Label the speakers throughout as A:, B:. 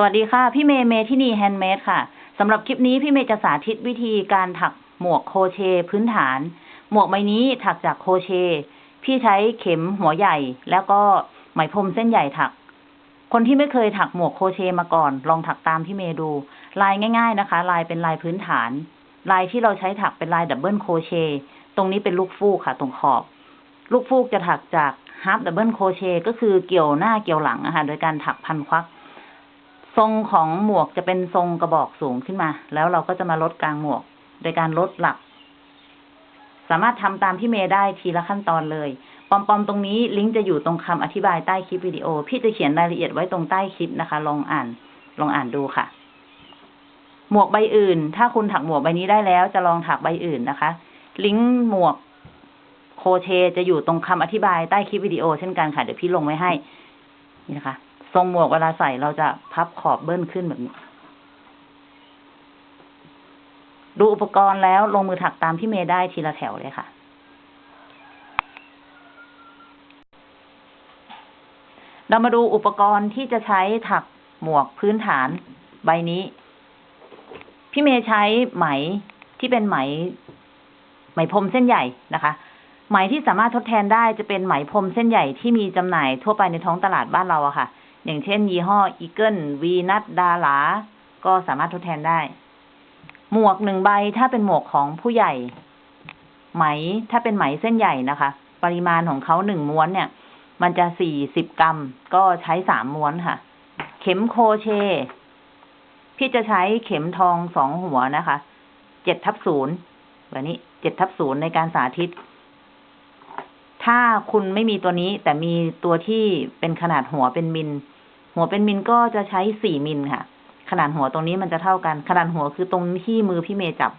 A: สวัสดีค่ะ พี่เมย์เมที่นี่ handmade ค่ะสำหรับคลิปนี้พี่เมย์จะสาธิตวิธีการถักหมวก crochet พื้นฐาน หมวกใบนี้ถักจาก crochet พี่ใช้เข็มหัวใหญ่ แล้วก็ไหมพรมเส้นใหญ่ถัก คนที่ไม่เคยถักหมวก crochet มาก่อน ลองถักตามพี่เมย์ดู ลายง่าย ๆนะคะ ลายเป็นลายพื้นฐาน ลายที่เราใช้ถักเป็นลาย double crochet ตรงนี้เป็นลูกฟูกค่ะ ตรงขอบ ลูกฟูกจะถักจากhalf double crochet ก็คือเกี่ยวหน้าเกี่ยวหลังนะคะโดยการถักพันหลัก ทรงของหมวกจะเป็นทรงกระบอกสูงขึ้นมา แล้วเราก็จะมาลดกลางหมวก โดยการลดหลัก สามารถทำตามพี่เมย์ได้ทีละขั้นตอนเลย ปอมๆตรงนี้ลิงก์จะอยู่ตรงคำอธิบายใต้คลิปวิดีโอ พี่จะเขียนรายละเอียดไว้ตรงใต้คลิปนะคะ ลองอ่าน ลองอ่านดูค่ะ หมวกใบอื่น ถ้าคุณถักหมวกใบนี้ได้แล้ว จะลองถักใบอื่นนะคะ ลิงก์หมวกโคเชจะอยู่ตรงคำอธิบายใต้คลิปวิดีโอเช่นกันค่ะ เดี๋ยวพี่ลงไว้ให้ นี่นะคะ ทรงหมวกเวลาใส่เราจะพับขอบเบิ้ลขึ้นแบบนี้ ดูอุปกรณ์แล้วลงมือถักตามพี่เมย์ได้ทีละแถวเลยค่ะ เรามาดูอุปกรณ์ที่จะใช้ถักหมวกพื้นฐานใบนี้ พี่เมย์ใช้ไหมที่เป็นไหม ไหมพรมเส้นใหญ่นะคะไหมที่สามารถทดแทนได้จะเป็นไหมพรมเส้นใหญ่ที่มีจำหน่ายทั่วไปในท้องตลาดบ้านเราอะค่ะ อย่างเช่น ยี่ห้ออีเกิลวีนัทดาราก็สามารถทดแทนได้ หมวกหนึ่งใบถ้าเป็นหมวกของผู้ใหญ่ ไหมถ้าเป็นไหมเส้นใหญ่นะคะ ปริมาณของเขาหนึ่งม้วนเนี่ย มันจะสี่สิบกรัม ก็ใช้สามม้วนค่ะ เข็มโคเช พี่จะใช้เข็มทองสองหัวนะคะ เจ็ดทับศูนย์แบบนี้เจ็ดทับศูนย์ในการสาธิต ถ้าคุณไม่มีตัวนี้แต่มีตัวที่เป็นขนาดหัวเป็นมิล หัวเป็นมิลก็จะใช้สี่มิลค่ะ ขนาดหัวตรงนี้มันจะเท่ากัน ขนาดหัวคือตรงที่มือพี่เมย์จับ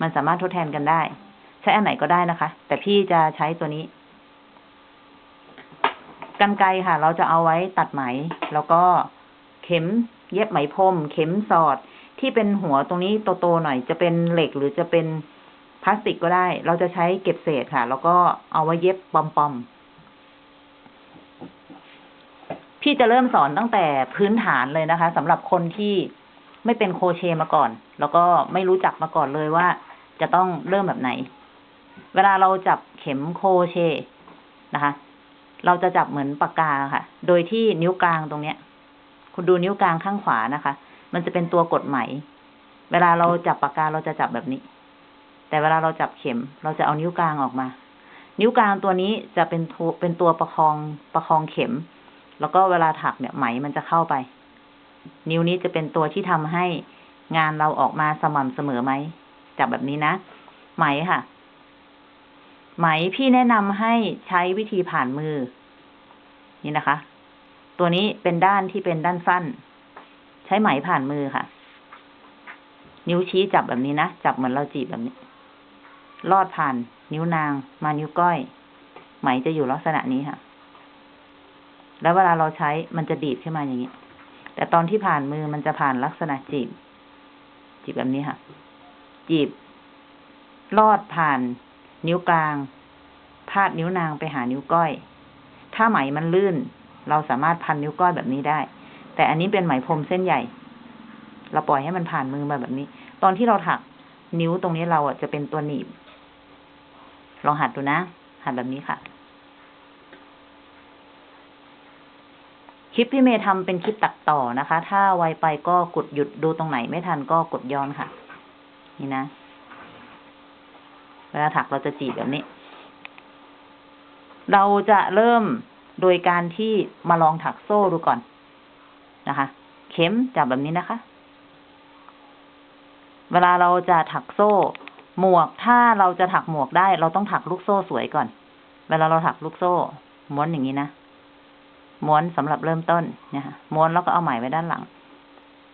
A: มันสามารถทดแทนกันได้ ใช้อันไหนก็ได้นะคะ แต่พี่จะใช้ตัวนี้กันไกรค่ะ เราจะเอาไว้ตัดไหม แล้วก็เข็มเย็บไหมพรมเข็มสอดที่เป็นหัวตรงนี้โตๆหน่อย จะเป็นเหล็กหรือจะเป็นพลาสติกก็ได้ เราจะใช้เก็บเศษค่ะ แล้วก็เอาไว้เย็บปอมๆ พี่จะเริ่มสอนตั้งแต่พื้นฐานเลยนะคะสำหรับคนที่ไม่เป็นโครเชมาก่อน แล้วก็ไม่รู้จักมาก่อนเลยว่า จะต้องเริ่มแบบไหน เวลาเราจับเข็มโครเชนะคะ เราจะจับเหมือนปากกาค่ะ โดยที่นิ้วกลางตรงเนี้ย คุณดูนิ้วกลางข้างขวานะคะ มันจะเป็นตัวกดไหม เวลาเราจับปากกาเราจะจับแบบนี้ แต่เวลาเราจับเข็ม เราจะเอานิ้วกลางออกมา นิ้วกลางตัวนี้จะเป็นตัวเป็นตัวประคองประคองเข็ม แล้วก็เวลาถักเนี่ยไหมมันจะเข้าไป นิ้วนี้จะเป็นตัวที่ทำให้งานเราออกมาสม่ำเสมอไหมจับแบบนี้นะ ไหมค่ะ ไหมพี่แนะนำให้ใช้วิธีผ่านมือ นี่นะคะ ตัวนี้เป็นด้านที่เป็นด้านสั้น ใช้ไหมผ่านมือค่ะ นิ้วชี้จับแบบนี้นะจับเหมือนเราจีบแบบนี้ ลอดผ่าน นิ้วนาง มานิ้วก้อย ไหมจะอยู่ลักษณะนี้ค่ะ แล้วเวลาเราใช้มันจะดีดขึ้นมาอย่างนี้ แต่ตอนที่ผ่านมือมันจะผ่านลักษณะจีบ จีบแบบนี้ค่ะ จีบ ลอดผ่าน นิ้วกลาง พาดนิ้วนางไปหานิ้วก้อย ถ้าไหมมันลื่น เราสามารถพันนิ้วก้อยแบบนี้ได้ แต่อันนี้เป็นไหมพรมเส้นใหญ่ เราปล่อยให้มันผ่านมือมาแบบนี้ ตอนที่เราถักนิ้วตรงนี้เราอะจะเป็นตัวหนีบลองหัดดูนะ หัดแบบนี้ค่ะ คลิปพี่เมย์ทำเป็นคลิปตัดต่อนะคะ ถ้าไวไปก็กดหยุดดูตรงไหนไม่ทันก็กดย้อนค่ะ นี่นะ เวลาถักเราจะจีบแบบนี้ เราจะเริ่มโดยการที่มาลองถักโซ่ดูก่อนนะคะ เข็มจับแบบนี้นะคะ เวลาเราจะถักโซ่ หมวกถ้าเราจะถักหมวกได้ เราต้องถักลูกโซ่สวยก่อน เวลาเราถักลูกโซ่ม้วนอย่างนี้นะ ม้วนสำหรับเริ่มต้นนี่ยค่ะม้วนแล้วก็เอาไหมไว้ด้านหลัง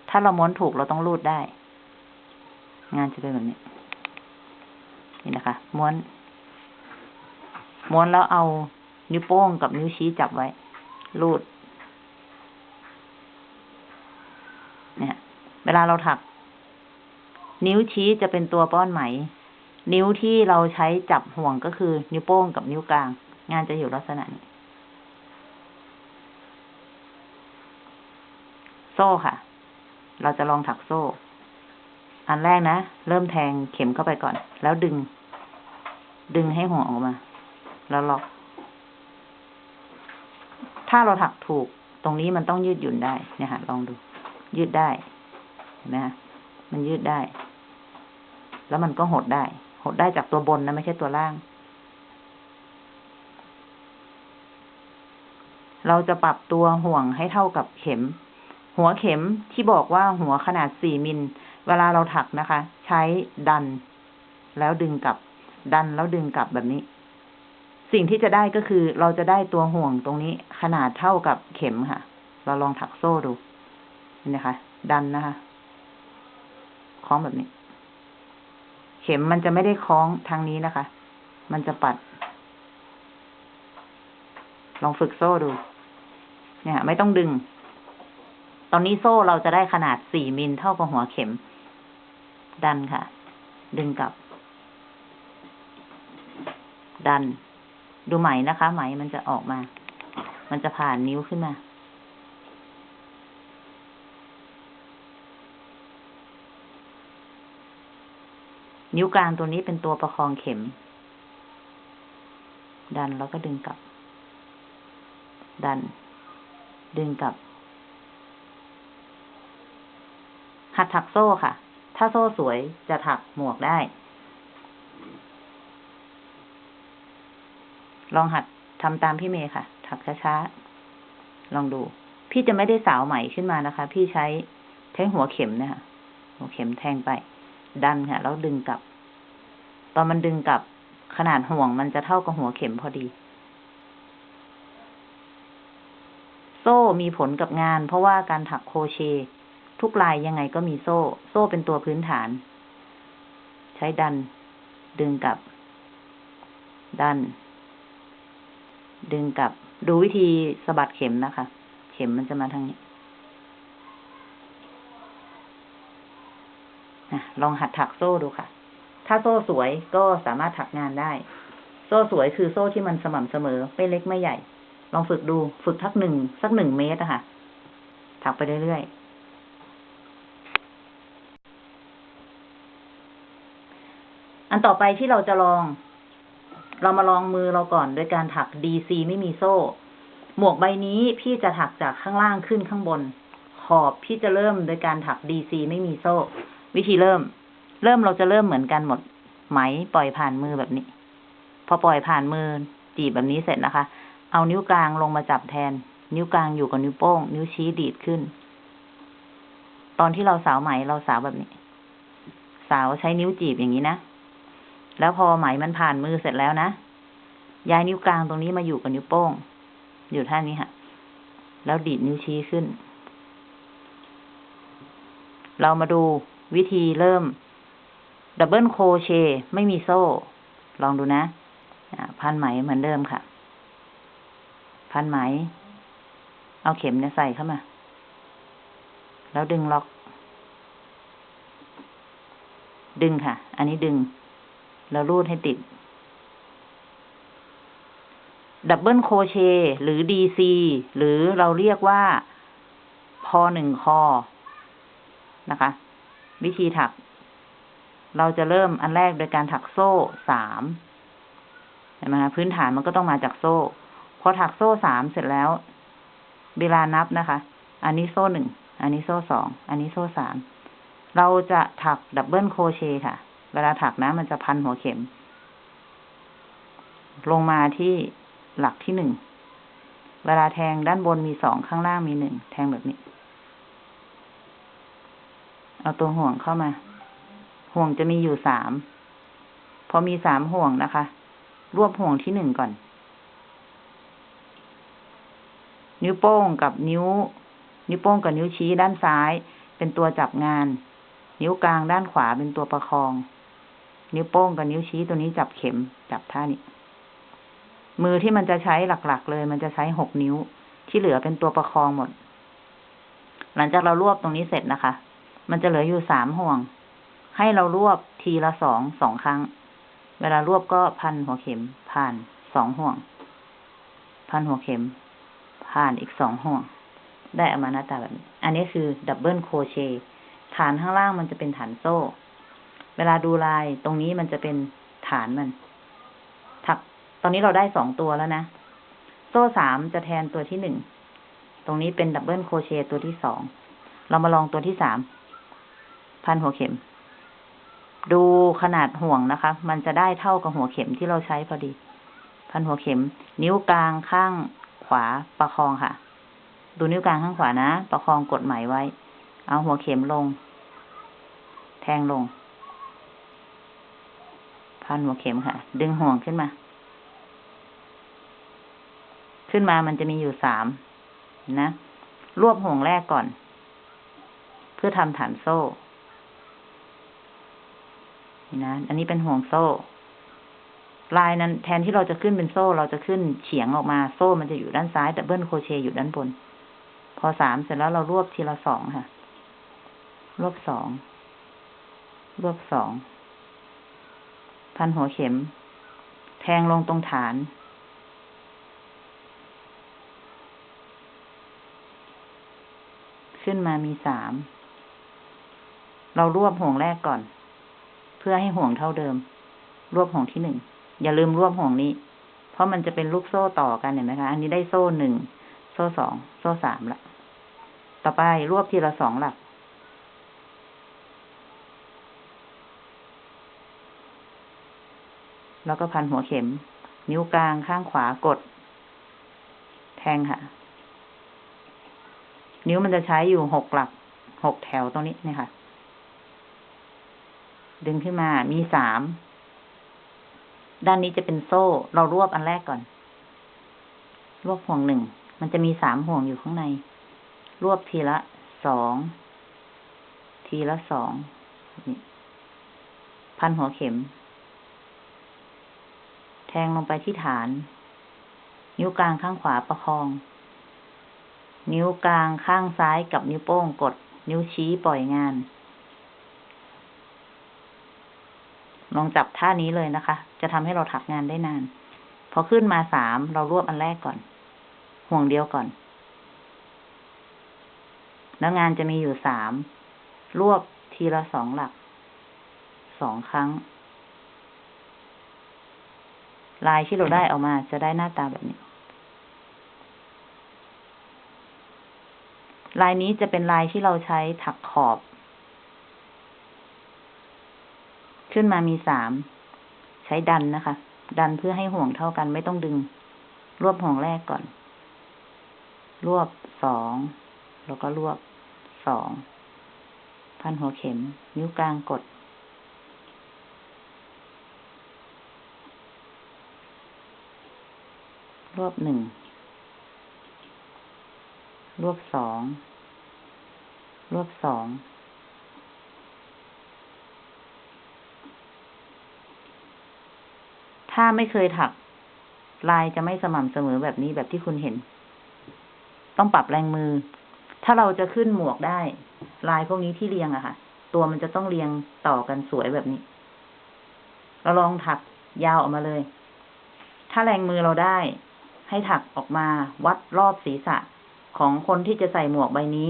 A: ถ้าเราม้วนถูกเราต้องรูดได้ งานจะเป็นแบบนี้ นี่นะคะ ม้วน ม้วนแล้วเอานิ้วโป้งกับนิ้วชี้จับไว้ รูด เนี่ย เวลาเราถัก นิ้วชี้จะเป็นตัวป้อนไหม นิ้วที่เราใช้จับห่วงก็คือ นิ้วโป้งกับนิ้วกลาง งานจะอยู่ลักษณะนี้ โซ่ค่ะ เราจะลองถักโซ่ อันแรกนะ เริ่มแทงเข็มเข้าไปก่อน แล้วดึง ดึงให้ห่วงออกมา แล้วล็อก ถ้าเราถักถูก ตรงนี้มันต้องยืดหยุ่นได้ เนี่ยฮะลองดู ยืดได้ เห็นไหมฮะมันยืดได้ แล้วมันก็หดได้ หดได้จากตัวบนนะไม่ใช่ตัวล่างเราจะปรับตัวห่วงให้เท่ากับเข็ม หัวเข็มที่บอกว่าหัวขนาดสี่มิล เวลาเราถักนะคะ ใช้ดัน แล้วดึงกลับ ดันแล้วดึงกลับแบบนี้ สิ่งที่จะได้ก็คือเราจะได้ตัวห่วงตรงนี้ขนาดเท่ากับเข็มค่ะ เราลองถักโซ่ดูเห็นไหมคะ ดันนะคะคล้องแบบนี้ เข็มมันจะไม่ได้คล้องทางนี้นะคะ มันจะปัด ลองฝึกโซ่ดู เนี่ย ไม่ต้องดึง ตอนนี้โซ่เราจะได้ขนาดสี่มิลเท่ากับหัวเข็ม ดันค่ะ ดึงกลับ ดัน ดูไหมนะคะ ไหมมันจะออกมา มันจะผ่านนิ้วขึ้นมา นิ้วกลางตัวนี้เป็นตัวประคองเข็ม ดันแล้วก็ดึงกลับ ดัน ดึงกลับ หัดถักโซ่ค่ะ ถ้าโซ่สวยจะถักหมวกได้ ลองหัดทำตามพี่เมย์ค่ะ ถักช้าๆ ลองดู พี่จะไม่ได้สาวไหมขึ้นมานะคะ พี่ใช้ใช้หัวเข็มเนะคะหัวเข็มแทงไป ดันค่ะ แล้วดึงกลับ ตอนมันดึงกลับขนาดห่วงมันจะเท่ากับหัวเข็มพอดี โซ่มีผลกับงาน เพราะว่าการถักโครเช ทุกลายยังไงก็มีโซ่ โซ่เป็นตัวพื้นฐาน ใช้ดัน ดึงกลับ ดัน ดึงกลับ ดูวิธีสะบัดเข็มนะคะ เข็มมันจะมาทางนี้นะลองหัดถักโซ่ดูค่ะ ถ้าโซ่สวยก็สามารถถักงานได้ โซ่สวยคือโซ่ที่มันสม่ำเสมอ ไม่เล็กไม่ใหญ่ ลองฝึกดู ฝึกทักหนึ่งสักหนึ่งเมตรอะค่ะ ถักไปเรื่อยๆ อันต่อไปที่เราจะลอง เรามาลองมือเราก่อนโดยการถัก DC ไม่มีโซ่ หมวกใบนี้พี่จะถักจากข้างล่างขึ้นข้างบน ขอบพี่จะเริ่มโดยการถัก DC ไม่มีโซ่ วิธีเริ่ม เริ่มเราจะเริ่มเหมือนกันหมด ไหมปล่อยผ่านมือแบบนี้ พอปล่อยผ่านมือจีบแบบนี้เสร็จนะคะ เอานิ้วกลางลงมาจับแทน นิ้วกลางอยู่กับนิ้วโป้ง นิ้วชี้ดีดขึ้น ตอนที่เราสาวไหมเราสาวแบบนี้ สาวใช้นิ้วจีบอย่างนี้นะ แล้วพอไหมมันผ่านมือเสร็จแล้วนะ ย้ายนิ้วกลางตรงนี้มาอยู่กับนิ้วโป้ง อยู่ท่านี้ค่ะแล้วดีดนิ้วชี้ขึ้น เรามาดูวิธีเริ่ม double crochet ไม่มีโซ่ ลองดูนะคะพันไหมเหมือนเดิมค่ะ พันไหม เอาเข็มเนี่ยใส่เข้ามา แล้วดึงล็อก ดึงค่ะ อันนี้ดึง แล้วรูดให้ติด double crochet หรือ DCหรือเราเรียกว่าพันหนึ่งครั้ง นะคะ วิธีถัก เราจะเริ่มอันแรกโดยการถักโซ่สามเห็นไหมคะพื้นฐานมันก็ต้องมาจากโซ่ พอถักโซ่สามเสร็จแล้ว เวลานับนะคะ อันนี้โซ่หนึ่ง อันนี้โซ่สอง อันนี้โซ่สาม เราจะถัก double crochet ค่ะ เวลาถักนะ มันจะพันหัวเข็ม ลงมาที่หลักที่หนึ่ง เวลาแทงด้านบนมีสองข้างล่างมีหนึ่ง แทงแบบนี้ เอาตัวห่วงเข้ามา ห่วงจะมีอยู่สาม พอมีสามห่วงนะคะ รวบห่วงที่หนึ่งก่อน นิ้วโป้งกับนิ้ว นิ้วโป้งกับนิ้วชี้ด้านซ้าย เป็นตัวจับงาน นิ้วกลางด้านขวาเป็นตัวประคอง นิ้วโป้งกับนิ้วชี้ตัวนี้จับเข็มจับท่านี้ มือที่มันจะใช้หลัก ๆ เลย มันจะใช้หกนิ้ว ที่เหลือเป็นตัวประคองหมด หลังจากเรารวบตรงนี้เสร็จนะคะ มันจะเหลืออยู่สามห่วง ให้เรารวบทีละสองสองครั้ง เวลารวบก็พันหัวเข็มผ่านสองห่วง พันหัวเข็ม ผ่านอีกสองห่วง ได้ออกมาหน้าตาแบบนี้ อันนี้คือ double crochet ฐานข้างล่างมันจะเป็นฐานโซ่ เวลาดูลายตรงนี้มันจะเป็นฐานมัน ถัก ตอนนี้เราได้สองตัวแล้วนะ โซ่สามจะแทนตัวที่หนึ่ง ตรงนี้เป็น double crochet ตัวที่สอง เรามาลองตัวที่สาม พันหัวเข็ม ดูขนาดห่วงนะคะ มันจะได้เท่ากับหัวเข็มที่เราใช้พอดี พันหัวเข็ม นิ้วกลางข้างขวาประคองค่ะ ดูนิ้วกลางข้างขวานะ ประคองกดไหมไว้ เอาหัวเข็มลง แทงลง พันหัวเข็มค่ะ ดึงห่วงขึ้นมา ขึ้นมามันจะมีอยู่สามนะ รวบห่วงแรกก่อน เพื่อทำฐานโซ่นี่นะ อันนี้เป็นห่วงโซ่ ลายนั้น แทนที่เราจะขึ้นเป็นโซ่ เราจะขึ้นเฉียงออกมา โซ่มันจะอยู่ด้านซ้าย double crochet อยู่ด้านบน พอสามเสร็จแล้วเรารวบทีละสองค่ะ รวบสอง รวบสอง พันหัวเข็ม แทงลงตรงฐาน ขึ้นมามีสาม เรารวบห่วงแรกก่อน เพื่อให้ห่วงเท่าเดิม รวบห่วงที่หนึ่ง อย่าลืมรวบห่วงนี้ เพราะมันจะเป็นลูกโซ่ต่อกันเห็นไหมคะ อันนี้ได้โซ่หนึ่ง โซ่สอง โซ่สามละ ต่อไปรวบทีละสองหลัก แล้วก็พันหัวเข็ม นิ้วกลางข้างขวากด แทงค่ะ นิ้วมันจะใช้อยู่หกหลักหกแถวตรงนี้เนี่ยค่ะ ดึงขึ้นมามีสาม ด้านนี้จะเป็นโซ่ เรารวบอันแรกก่อน รวบห่วงหนึ่ง มันจะมีสามห่วงอยู่ข้างใน รวบทีละสอง ทีละสอง พันหัวเข็ม แทงลงไปที่ฐาน นิ้วกลางข้างขวาประคอง นิ้วกลางข้างซ้ายกับนิ้วโป้งกด นิ้วชี้ปล่อยงาน ลองจับท่านี้เลยนะคะ จะทำให้เราถักงานได้นาน พอขึ้นมาสามเรารวบอันแรกก่อน ห่วงเดียวก่อน แล้วงานจะมีอยู่สามรวบทีละสองหลักสองครั้ง ลายที่เราได้ออกมาจะได้หน้าตาแบบนี้ ลายนี้จะเป็นลายที่เราใช้ถักขอบ ขึ้นมามีสาม ใช้ดันนะคะ ดันเพื่อให้ห่วงเท่ากันไม่ต้องดึง รวบห่วงแรกก่อน รวบสอง แล้วก็รวบสอง พันหัวเข็ม นิ้วกลางกด รวบหนึ่ง รวบสอง รวบสอง ถ้าไม่เคยถัก ลายจะไม่สม่ำเสมอแบบนี้แบบที่คุณเห็น ต้องปรับแรงมือ ถ้าเราจะขึ้นหมวกได้ ลายพวกนี้ที่เรียงอะค่ะ ตัวมันจะต้องเรียงต่อกันสวยแบบนี้ เราลองถักยาวออกมาเลย ถ้าแรงมือเราได้ ให้ถักออกมา วัดรอบศีรษะของคนที่จะใส่หมวกใบนี้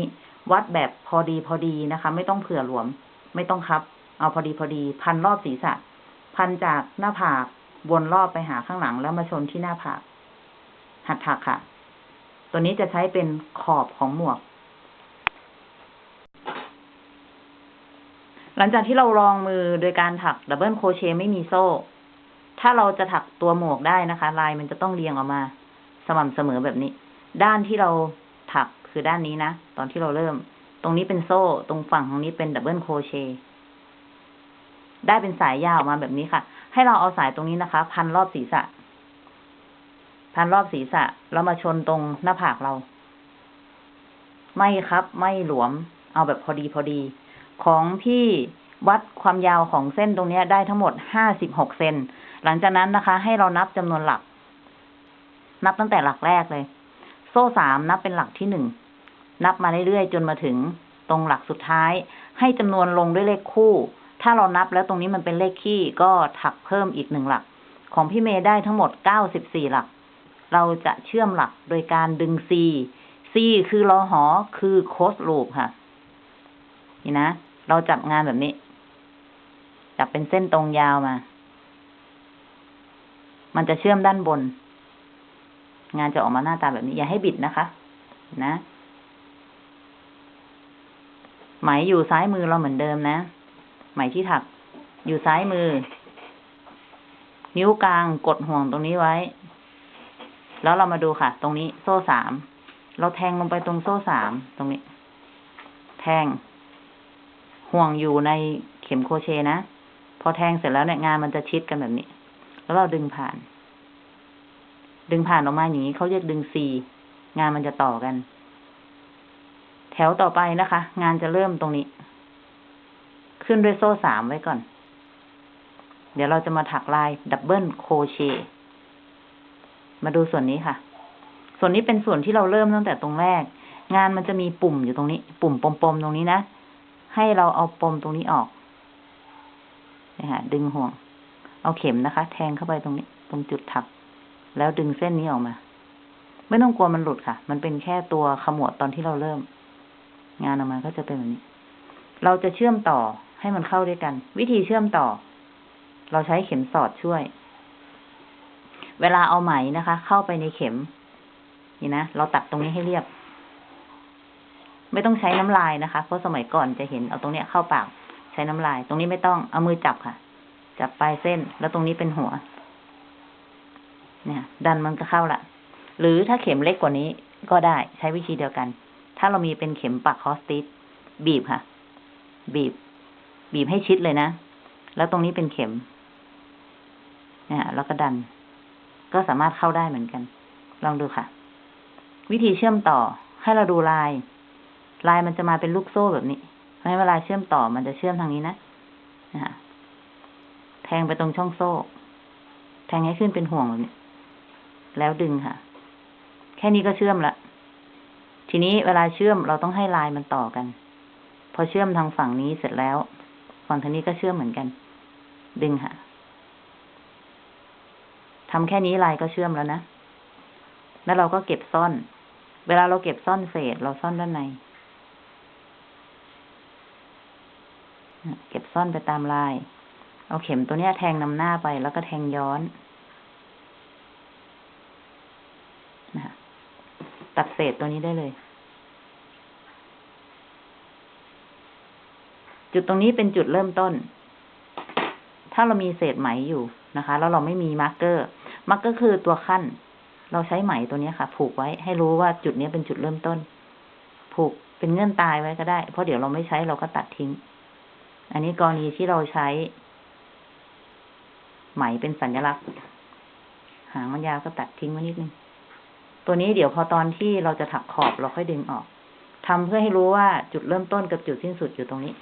A: วัดแบบพอดีพอดีนะคะ ไม่ต้องเผื่อหลวม ไม่ต้องคับ เอาพอดีพอดี พันรอบศีรษะ พันจากหน้าผากวนรอบไปหาข้างหลังแล้วมาชนที่หน้าผาก หัดถักค่ะ ตัวนี้จะใช้เป็นขอบของหมวก หลังจากที่เราลองมือโดยการถัก double crochet ไม่มีโซ่ ถ้าเราจะถักตัวหมวกได้นะคะ ลายมันจะต้องเรียงออกมา สม่ำเสมอแบบนี้ ด้านที่เราถักคือด้านนี้นะ ตอนที่เราเริ่ม ตรงนี้เป็นโซ่ ตรงฝั่งตรงนี้เป็น double crochet ได้เป็นสายยาวมาแบบนี้ค่ะ ให้เราเอาสายตรงนี้นะคะ พันรอบศีรษะ พันรอบศีรษะ แล้วมาชนตรงหน้าผากเรา ไม่ครับ ไม่หลวม เอาแบบพอดีพอดี ของพี่วัดความยาวของเส้นตรงนี้ได้ทั้งหมดห้าสิบหกเซน หลังจากนั้นนะคะ ให้เรานับจำนวนหลัก นับตั้งแต่หลักแรกเลย โซ่สามนับเป็นหลักที่หนึ่ง นับมาเรื่อยๆจนมาถึงตรงหลักสุดท้าย ให้จำนวนลงด้วยเลขคู่ ถ้าเรานับแล้วตรงนี้มันเป็นเลขคี่ก็ถักเพิ่มอีกหนึ่งหลัก ของพี่เมย์ได้ทั้งหมดเก้าสิบสี่หลัก เราจะเชื่อมหลักโดยการดึง C C คือรอหอคือโคสลูปค่ะ นี่นะ เราจับงานแบบนี้ จับเป็นเส้นตรงยาวมา มันจะเชื่อมด้านบน งานจะออกมาหน้าตาแบบนี้ อย่าให้บิดนะคะ นะไหมอยู่ซ้ายมือเราเหมือนเดิมนะ ไหมที่ถัก อยู่ซ้ายมือ นิ้วกลางกดห่วงตรงนี้ไว้ แล้วเรามาดูค่ะ ตรงนี้โซ่สาม เราแทงลงไปตรงโซ่สามตรงนี้ แทง ห่วงอยู่ในเข็มโครเชนะ พอแทงเสร็จแล้วเนี่ยงานมันจะชิดกันแบบนี้ แล้วเราดึงผ่าน ดึงผ่านออกมาอย่างนี้เขาเรียกดึงซีงานมันจะต่อกัน แถวต่อไปนะคะ งานจะเริ่มตรงนี้ ขึ้นด้วยโซ่สามไว้ก่อน เดี๋ยวเราจะมาถักลาย double crochet มาดูส่วนนี้ค่ะ ส่วนนี้เป็นส่วนที่เราเริ่มตั้งแต่ตรงแรก งานมันจะมีปุ่มอยู่ตรงนี้ ปุ่มปมๆตรงนี้นะ ให้เราเอาปมตรงนี้ออกนะฮะดึงห่วง เอาเข็มนะคะ แทงเข้าไปตรงนี้ ตรงจุดถัก แล้วดึงเส้นนี้ออกมา ไม่ต้องกลัวมันหลุดค่ะ มันเป็นแค่ตัวขมวดตอนที่เราเริ่ม งานออกมาก็จะเป็นแบบนี้ เราจะเชื่อมต่อให้มันเข้าด้วยกัน วิธีเชื่อมต่อ เราใช้เข็มสอดช่วย เวลาเอาไหมนะคะ เข้าไปในเข็ม นี่นะ เราตัดตรงนี้ให้เรียบ ไม่ต้องใช้น้ำลายนะคะ เพราะสมัยก่อนจะเห็นเอาตรงเนี้ยเข้าปาก ใช้น้ำลาย ตรงนี้ไม่ต้อง เอามือจับค่ะ จับปลายเส้น แล้วตรงนี้เป็นหัว เนี่ย ดันมันก็เข้าละหรือถ้าเข็มเล็กกว่านี้ก็ได้ใช้วิธีเดียวกัน ถ้าเรามีเป็นเข็มปักคอสติสบีบค่ะ บีบ บีบให้ชิดเลยนะ แล้วตรงนี้เป็นเข็มเนี่ยแล้วก็ดัน ก็สามารถเข้าได้เหมือนกัน ลองดูค่ะ วิธีเชื่อมต่อให้เราดูลาย ลายมันจะมาเป็นลูกโซ่แบบนี้เพราะฉะนั้นเวลาเชื่อมต่อมันจะเชื่อมทางนี้นะนะฮะแทงไปตรงช่องโซ่ แทงให้ขึ้นเป็นห่วงแบบนี้ แล้วดึงค่ะ แค่นี้ก็เชื่อมละ ทีนี้เวลาเชื่อมเราต้องให้ลายมันต่อกัน พอเชื่อมทางฝั่งนี้เสร็จแล้ว ฝั่งทางนี้ก็เชื่อมเหมือนกัน ดึงค่ะทำแค่นี้ลายก็เชื่อมแล้วนะ แล้วเราก็เก็บซ่อน เวลาเราเก็บซ่อนเศษ เราซ่อนด้านใน เก็บซ่อนไปตามลาย เอาเข็มตัวเนี้ยแทงนำหน้าไปแล้วก็แทงย้อนนะ ตัดเศษตัวนี้ได้เลย จุดตรงนี้เป็นจุดเริ่มต้น ถ้าเรามีเศษไหมอยู่นะคะ แล้วเราไม่มี marker marker คือตัวคั่น เราใช้ไหมตัวนี้ค่ะ ผูกไว้ ให้รู้ว่าจุดนี้เป็นจุดเริ่มต้น ผูกเป็นเงื่อนตายไว้ก็ได้ เพราะเดี๋ยวเราไม่ใช้เราก็ตัดทิ้ง อันนี้กรณีที่เราใช้ ไหมเป็นสัญลักษณ์ หางมันยาวก็ตัดทิ้งไว้นิดนึง ตัวนี้เดี๋ยวพอตอนที่เราจะถักขอบเราค่อยดึงออกทำเพื่อให้รู้ว่าจุดเริ่มต้นกับจุดสิ้นสุดอยู่ตรงนี้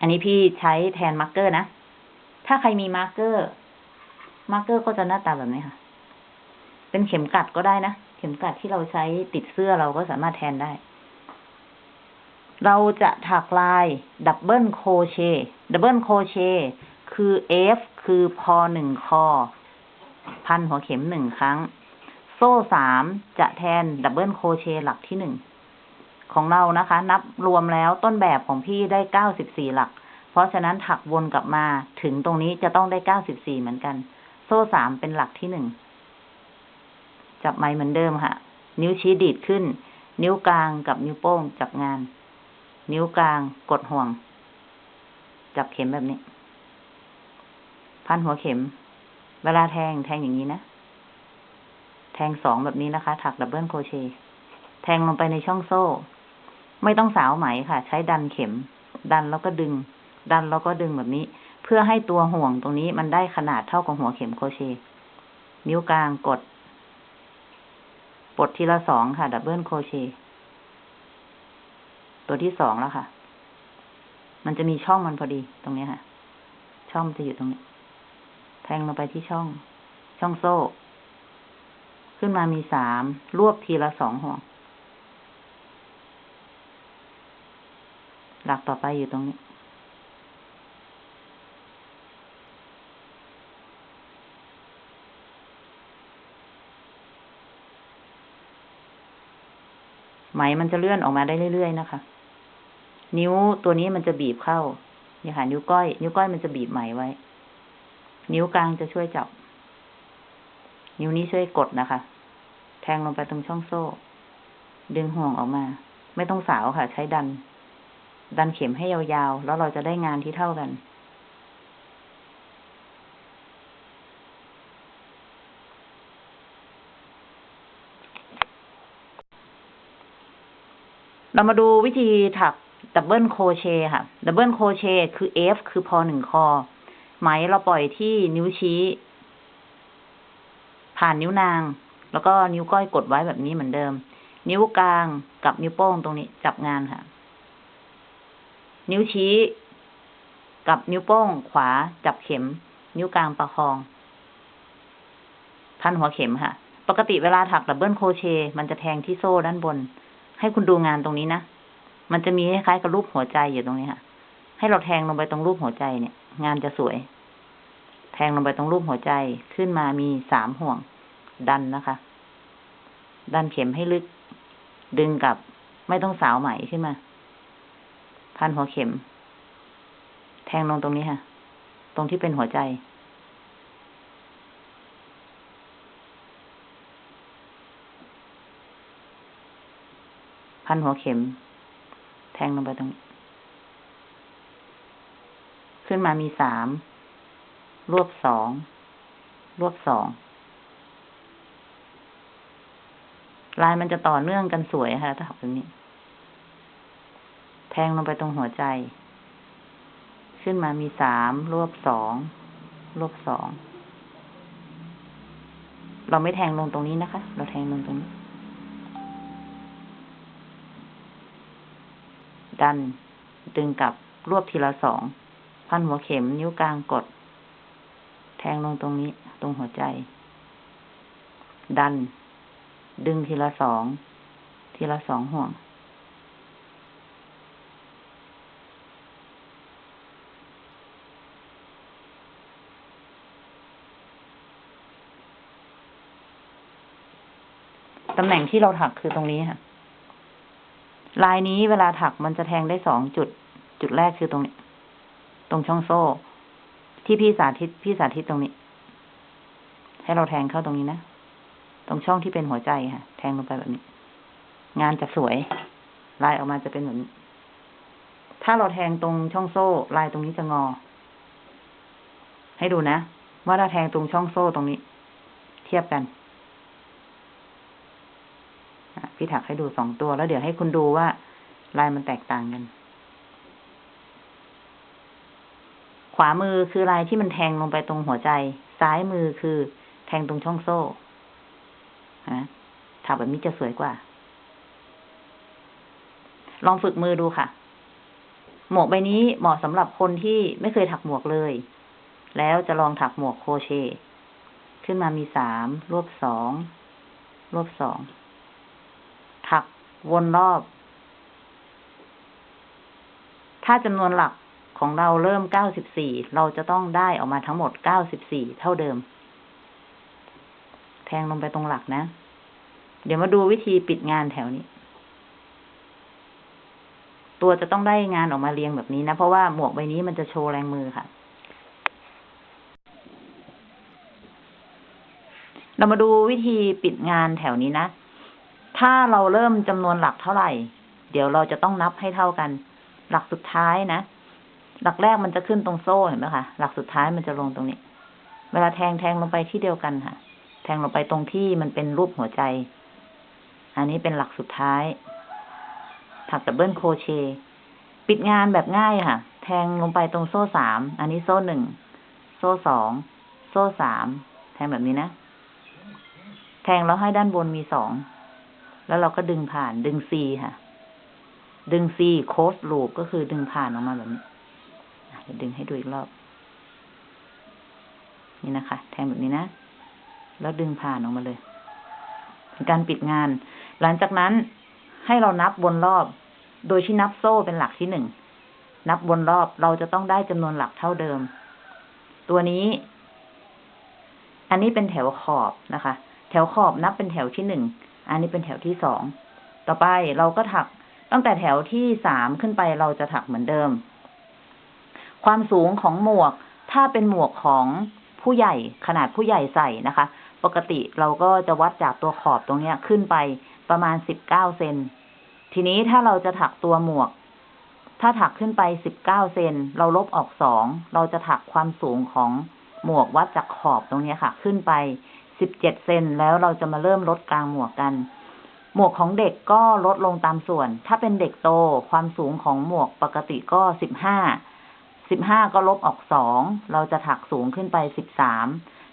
A: อันนี้พี่ใช้แทน marker นะ ถ้าใครมี marker marker ก็จะหน้าตาแบบนี้ค่ะ เป็นเข็มกลัดก็ได้นะ เข็มกลัดที่เราใช้ติดเสื้อเราก็สามารถแทนได้ เราจะถักลาย double crochet double crochet คือ F คือพอหนึ่งคอ พันหัวเข็มหนึ่งครั้ง โซ่สามจะแทน double crochet หลักที่หนึ่งของเรานะคะ นับรวมแล้วต้นแบบของพี่ได้เก้าสิบสี่หลัก เพราะฉะนั้นถักวนกลับมาถึงตรงนี้จะต้องได้เก้าสิบสี่เหมือนกัน โซ่สามเป็นหลักที่หนึ่งจับไม้เหมือนเดิมค่ะ นิ้วชี้ดีดขึ้น นิ้วกลางกับนิ้วโป้งจับงาน นิ้วกลางกดห่วง จับเข็มแบบนี้ พันหัวเข็ม เวลาแทงแทงอย่างนี้นะ แทงสองแบบนี้นะคะ ถัก double crochet แทงลงไปในช่องโซ่ ไม่ต้องสาวไหมค่ะ ใช้ดันเข็ม ดันแล้วก็ดึง ดันแล้วก็ดึงแบบนี้ เพื่อให้ตัวห่วงตรงนี้มันได้ขนาดเท่ากับหัวเข็ม crochet นิ้วกลางกดปลดทีละสองค่ะ double crochet ตัวที่สองแล้วค่ะ มันจะมีช่องมันพอดีตรงนี้ค่ะ ช่องมันจะอยู่ตรงนี้ แทงลงไปที่ช่อง ช่องโซ่ ขึ้นมามีสามรวบทีละสองห่วง หลักต่อไปอยู่ตรงนี้ ไหมมันจะเลื่อนออกมาได้เรื่อยๆนะคะ นิ้วตัวนี้มันจะบีบเข้าเนี่ยค่ะนิ้วก้อย นิ้วก้อยมันจะบีบไหมไว้ นิ้วกลางจะช่วยจับ นิ้วนี้ช่วยกดนะคะ แทงลงไปตรงช่องโซ่ ดึงห่วงออกมา ไม่ต้องสาวค่ะ ใช้ดัน ดันเข็มให้ยาวๆ แล้วเราจะได้งานที่เท่ากัน เรามาดูวิธีถัก double crochet ค่ะ double crochet คือ F คือพอหนึ่งคอ ไหมเราปล่อยที่นิ้วชี้ ผ่านนิ้วนาง แล้วก็นิ้วก้อยกดไว้แบบนี้เหมือนเดิม นิ้วกลางกับนิ้วโป้งตรงนี้จับงานค่ะ นิ้วชี้ กับนิ้วโป้งขวาจับเข็ม นิ้วกลางประคอง พันหัวเข็มค่ะ ปกติเวลาถักดับเบิลโคเชมันจะแทงที่โซ่ด้านบน ให้คุณดูงานตรงนี้นะ มันจะมีคล้ายๆกับรูปหัวใจอยู่ตรงนี้ค่ะ ให้เราแทงลงไปตรงรูปหัวใจเนี่ย งานจะสวย แทงลงไปตรงรูปหัวใจขึ้นมามีสามห่วงดันนะคะ ดันเข็มให้ลึก ดึงกลับ ไม่ต้องสาวไหมขึ้นมา พันหัวเข็ม แทงลงตรงนี้ค่ะ ตรงที่เป็นหัวใจ พันหัวเข็ม แทงลงไปตรงนี้ ขึ้นมามีสาม รวบสอง รวบสอง ลายมันจะต่อเนื่องกันสวยค่ะ ถ้าแบบนี้ แทงลงไปตรงหัวใจ ขึ้นมามีสามรวบสองรวบสอง เราไม่แทงลงตรงนี้นะคะ เราแทงลงตรงนี้ ดัน ดึงกลับรวบทีละสอง พันหัวเข็มนิ้วกลางกด แทงลงตรงนี้ ตรงหัวใจ ดัน ดึงทีละสอง ทีละสองห่วง ตำแหน่งที่เราถักคือตรงนี้ค่ะ ลายนี้เวลาถักมันจะแทงได้สองจุด จุดแรกคือตรงนี้ ตรงช่องโซ่ ที่พี่สาธิต พี่สาธิตตรงนี้ ให้เราแทงเข้าตรงนี้นะ ตรงช่องที่เป็นหัวใจค่ะ แทงลงไปแบบนี้ งานจะสวย ลายออกมาจะเป็นเหมือน ถ้าเราแทงตรงช่องโซ่ ลายตรงนี้จะงอ ให้ดูนะ ว่าถ้าแทงตรงช่องโซ่ตรงนี้ เทียบกันพี่ถักให้ดูสองตัวแล้วเดี๋ยวให้คุณดูว่า ลายมันแตกต่างกัน ขวามือคือลายที่มันแทงลงไปตรงหัวใจ ซ้ายมือคือแทงตรงช่องโซ่ ฮะถักแบบนี้จะสวยกว่า ลองฝึกมือดูค่ะ หมวกใบนี้เหมาะสำหรับคนที่ไม่เคยถักหมวกเลย แล้วจะลองถักหมวกโครเชต์ขึ้นมามีสามรวบสองรวบสอง ถักวนรอบ ถ้าจำนวนหลักของเราเริ่มเก้าสิบสี่เราจะต้องได้ออกมาทั้งหมดเก้าสิบสี่เท่าเดิม แทงลงไปตรงหลักนะ เดี๋ยวมาดูวิธีปิดงานแถวนี้ ตัวจะต้องได้งานออกมาเรียงแบบนี้นะ เพราะว่าหมวกใบนี้มันจะโชว์แรงมือค่ะ เรามาดูวิธีปิดงานแถวนี้นะ ถ้าเราเริ่มจำนวนหลักเท่าไหร่ เดี๋ยวเราจะต้องนับให้เท่ากัน หลักสุดท้ายนะ หลักแรกมันจะขึ้นตรงโซ่เห็นไหมคะ หลักสุดท้ายมันจะลงตรงนี้ เวลาแทงแทงลงไปที่เดียวกันค่ะ แทงลงไปตรงที่มันเป็นรูปหัวใจ อันนี้เป็นหลักสุดท้าย ถัก double crochet ปิดงานแบบง่ายค่ะ แทงลงไปตรงโซ่สาม อันนี้โซ่หนึ่ง โซ่สอง โซ่สาม แทงแบบนี้นะ แทงแล้วให้ด้านบนมีสอง แล้วเราก็ดึงผ่าน ดึง C ค่ะ ดึง C close loop ก็คือดึงผ่านออกมาแบบนี้เดี๋ยวดึงให้ดูอีกรอบ นี่นะคะ แทงแบบนี้นะ แล้วดึงผ่านออกมาเลยเป็นการปิดงาน หลังจากนั้นให้เรานับวนรอบ โดยที่นับโซ่เป็นหลักที่หนึ่ง นับวนรอบเราจะต้องได้จำนวนหลักเท่าเดิม ตัวนี้ อันนี้เป็นแถวขอบนะคะ แถวขอบนับเป็นแถวที่หนึ่ง อันนี้เป็นแถวที่สอง ต่อไปเราก็ถักตั้งแต่แถวที่สามขึ้นไปเราจะถักเหมือนเดิม ความสูงของหมวก ถ้าเป็นหมวกของผู้ใหญ่ขนาดผู้ใหญ่ใส่นะคะ ปกติเราก็จะวัดจากตัวขอบตรงเนี้ยขึ้นไปประมาณสิบเก้าเซน ทีนี้ถ้าเราจะถักตัวหมวก ถ้าถักขึ้นไปสิบเก้าเซน เราลบออกสอง เราจะถักความสูงของหมวกวัดจากขอบตรงเนี้ยค่ะ ขึ้นไปสิบเจ็ดเซนแล้วเราจะมาเริ่มลดกลางหมวกกัน หมวกของเด็กก็ลดลงตามส่วน ถ้าเป็นเด็กโตความสูงของหมวกปกติก็สิบห้า สิบห้าก็ลบออกสอง เราจะถักสูงขึ้นไปสิบสาม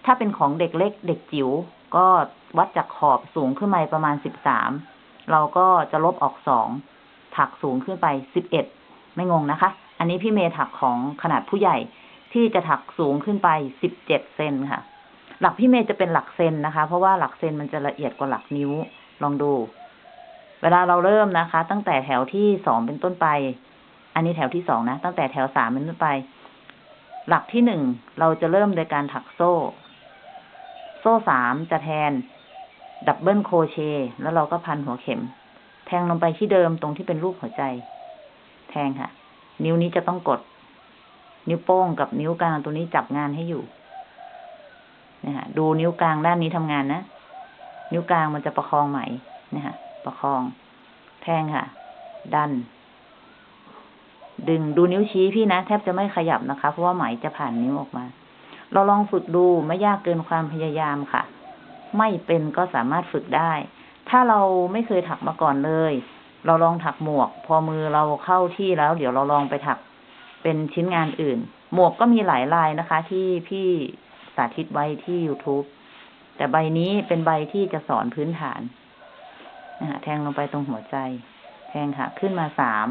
A: ถ้าเป็นของเด็กเล็กเด็กจิ๋วก็วัดจากขอบสูงขึ้นไปประมาณสิบสามเราก็จะลบออกสองถักสูงขึ้นไปสิบเอ็ดไม่งงนะคะ อันนี้พี่เมย์ถักของขนาดผู้ใหญ่ที่จะถักสูงขึ้นไปสิบเจ็ดเซนค่ะ หลักพี่เมย์จะเป็นหลักเซนนะคะ เพราะว่าหลักเซนมันจะละเอียดกว่าหลักนิ้วลองดู เวลาเราเริ่มนะคะ ตั้งแต่แถวที่สองเป็นต้นไป อันนี้แถวที่สองนะ ตั้งแต่แถวสามเป็นต้นไป หลักที่หนึ่งเราจะเริ่มโดยการถักโซ่ โซ่สามจะแทน double crochet แล้วเราก็พันหัวเข็ม แทงลงไปที่เดิมตรงที่เป็นรูปหัวใจ แทงค่ะ นิ้วนี้จะต้องกด นิ้วโป้งกับนิ้วกลางตัวนี้จับงานให้อยู่นะฮะดูนิ้วกลางด้านนี้ทำงานนะ นิ้วกลางมันจะประคองไหมนะฮะประคอง แทงค่ะ ดัน ดึงดูนิ้วชี้พี่นะ แทบจะไม่ขยับนะคะ เพราะว่าไหมจะผ่านนิ้วออกมา เราลองฝึกดูไม่ยากเกินความพยายามค่ะ ไม่เป็นก็สามารถฝึกได้ ถ้าเราไม่เคยถักมาก่อนเลย เราลองถักหมวก พอมือเราเข้าที่แล้ว เดี๋ยวเราลองไปถักเป็นชิ้นงานอื่น หมวกก็มีหลายลายนะคะ ที่พี่สาธิตไว้ที่ YouTube แต่ใบนี้เป็นใบที่จะสอนพื้นฐานนะะแทงลงไปตรงหัวใจ แทงค่ะ ขึ้นมาสาม